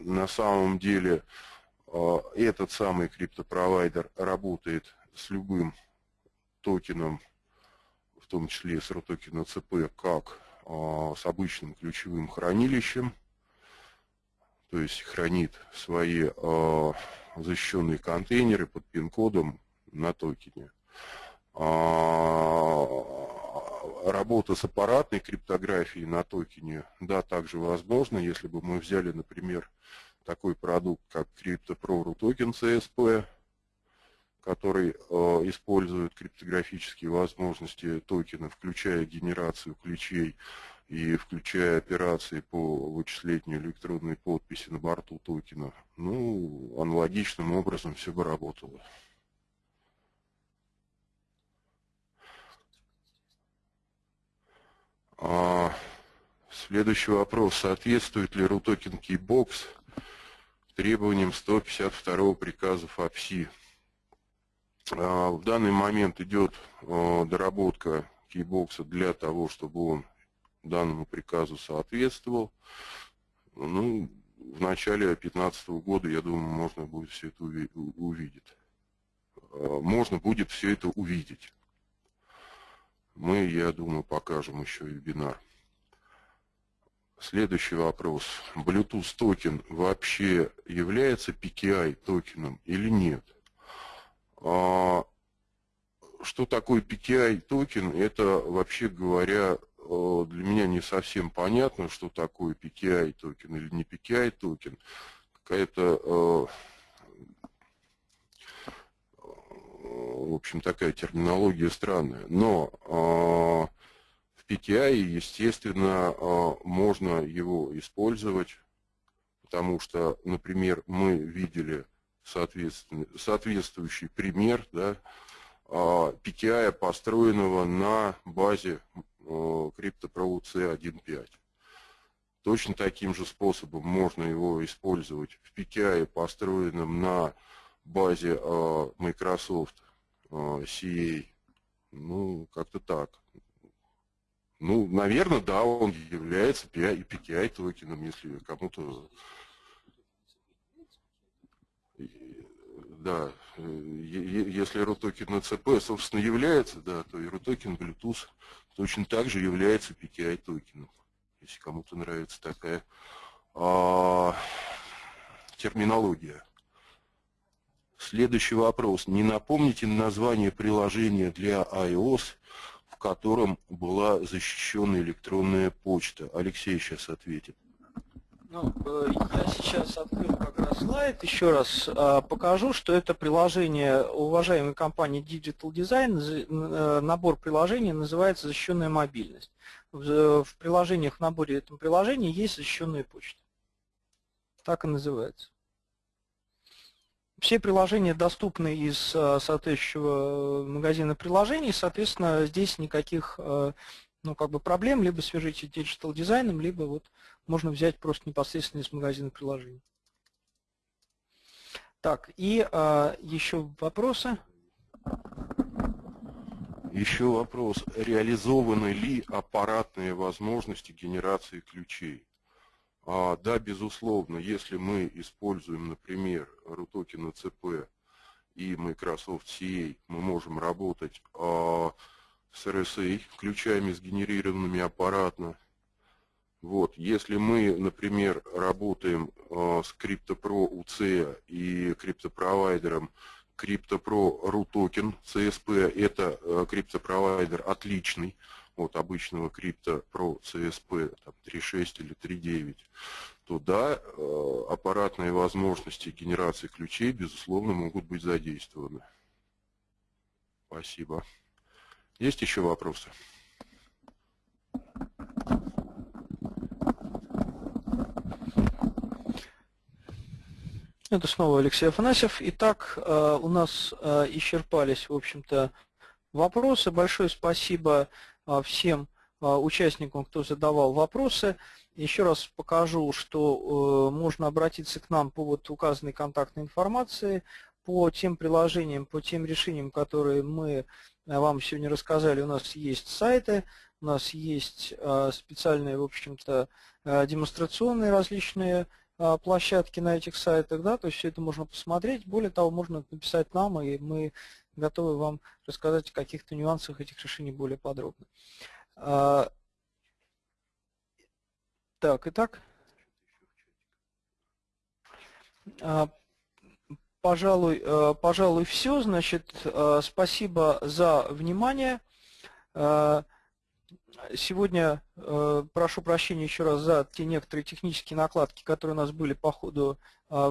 на самом деле а, этот самый криптопровайдер работает с любым токеном, в том числе с ROTOKEN ЦП, как а, с обычным ключевым хранилищем, то есть хранит свои а, защищенные контейнеры под пин-кодом на токене. Работа с аппаратной криптографией на токене, да, также возможно, если бы мы взяли, например, такой продукт, как CryptoPro Token CSP, который э, использует криптографические возможности токена, включая генерацию ключей и включая операции по вычислению электронной подписи на борту токена. Ну, аналогичным образом все бы работало. Следующий вопрос. Соответствует ли RUTOKEN Keybox требованиям 152 приказа ФАПСИ. А, в данный момент идет а, доработка кейбокса для того, чтобы он данному приказу соответствовал. Ну, в начале 2015 года, я думаю, можно будет все это увидеть. А, можно будет все это увидеть. Мы, я думаю, покажем еще вебинар. Следующий вопрос. Bluetooth токен вообще является PKI токеном или нет? А, что такое PKI токен? Это, вообще говоря, для меня не совсем понятно, что такое PKI токен или не PKI токен. Какая-то в общем, такая терминология странная. Но в PKI, естественно, можно его использовать, потому что, например, мы видели соответствующий пример да, PKI, построенного на базе CryptoPro C1.5. Точно таким же способом можно его использовать в PKI, построенном на базе Microsoft CA. Ну, как-то так. Ну, наверное, да, он является PI, PKI токеном, если кому-то... Да, если RUTOKEN на ЦП, собственно, является, да, то и RUTOKEN Bluetooth точно так же является PKI токеном, если кому-то нравится такая а, терминология. Следующий вопрос. Не напомните название приложения для iOS, в котором была защищена электронная почта? Алексей сейчас ответит. Ну, э, я сейчас открою как раз слайд, еще раз э, покажу, что это приложение уважаемой компании Digital Design, э, набор приложений называется «Защищенная мобильность». В приложениях, в наборе этого приложения есть защищенная почта. Так и называется. Все приложения доступны из э, соответствующего магазина приложений, соответственно, здесь никаких э, ну, как бы проблем, либо свяжите Digital дизайном, либо вот можно взять просто непосредственно из магазина приложений. Так, и а, еще вопросы? Еще вопрос. Реализованы ли аппаратные возможности генерации ключей? А, да, безусловно, если мы используем, например, RUTOKEN CP и Microsoft CA, мы можем работать а, с RSA, ключами сгенерированными аппаратно. Вот. Если мы, например, работаем а, с CryptoPro UC и криптопровайдером CryptoPro RUTOKEN CSP, это криптопровайдер отличный, от обычного крипто Pro CSP 3.6 или 3.9, то да, э, аппаратные возможности генерации ключей, безусловно, могут быть задействованы. Спасибо. Есть еще вопросы? Это снова Алексей Афанасьев. Итак, э, у нас э, исчерпались, в общем-то, вопросы. Большое спасибо всем а, участникам, кто задавал вопросы. Еще раз покажу, что э, можно обратиться к нам по вот указанной контактной информации, по тем приложениям, по тем решениям, которые мы э, вам сегодня рассказали. У нас есть сайты, у нас есть а, специальные, в общем-то, э, демонстрационные различные площадки на этих сайтах, да, то есть все это можно посмотреть. Более того, можно написать нам, и мы готовы вам рассказать о каких-то нюансах этих решений более подробно. А, так, итак. А, пожалуй, а, пожалуй, все. Значит, спасибо за внимание. Сегодня прошу прощения еще раз за те некоторые технические накладки, которые у нас были по ходу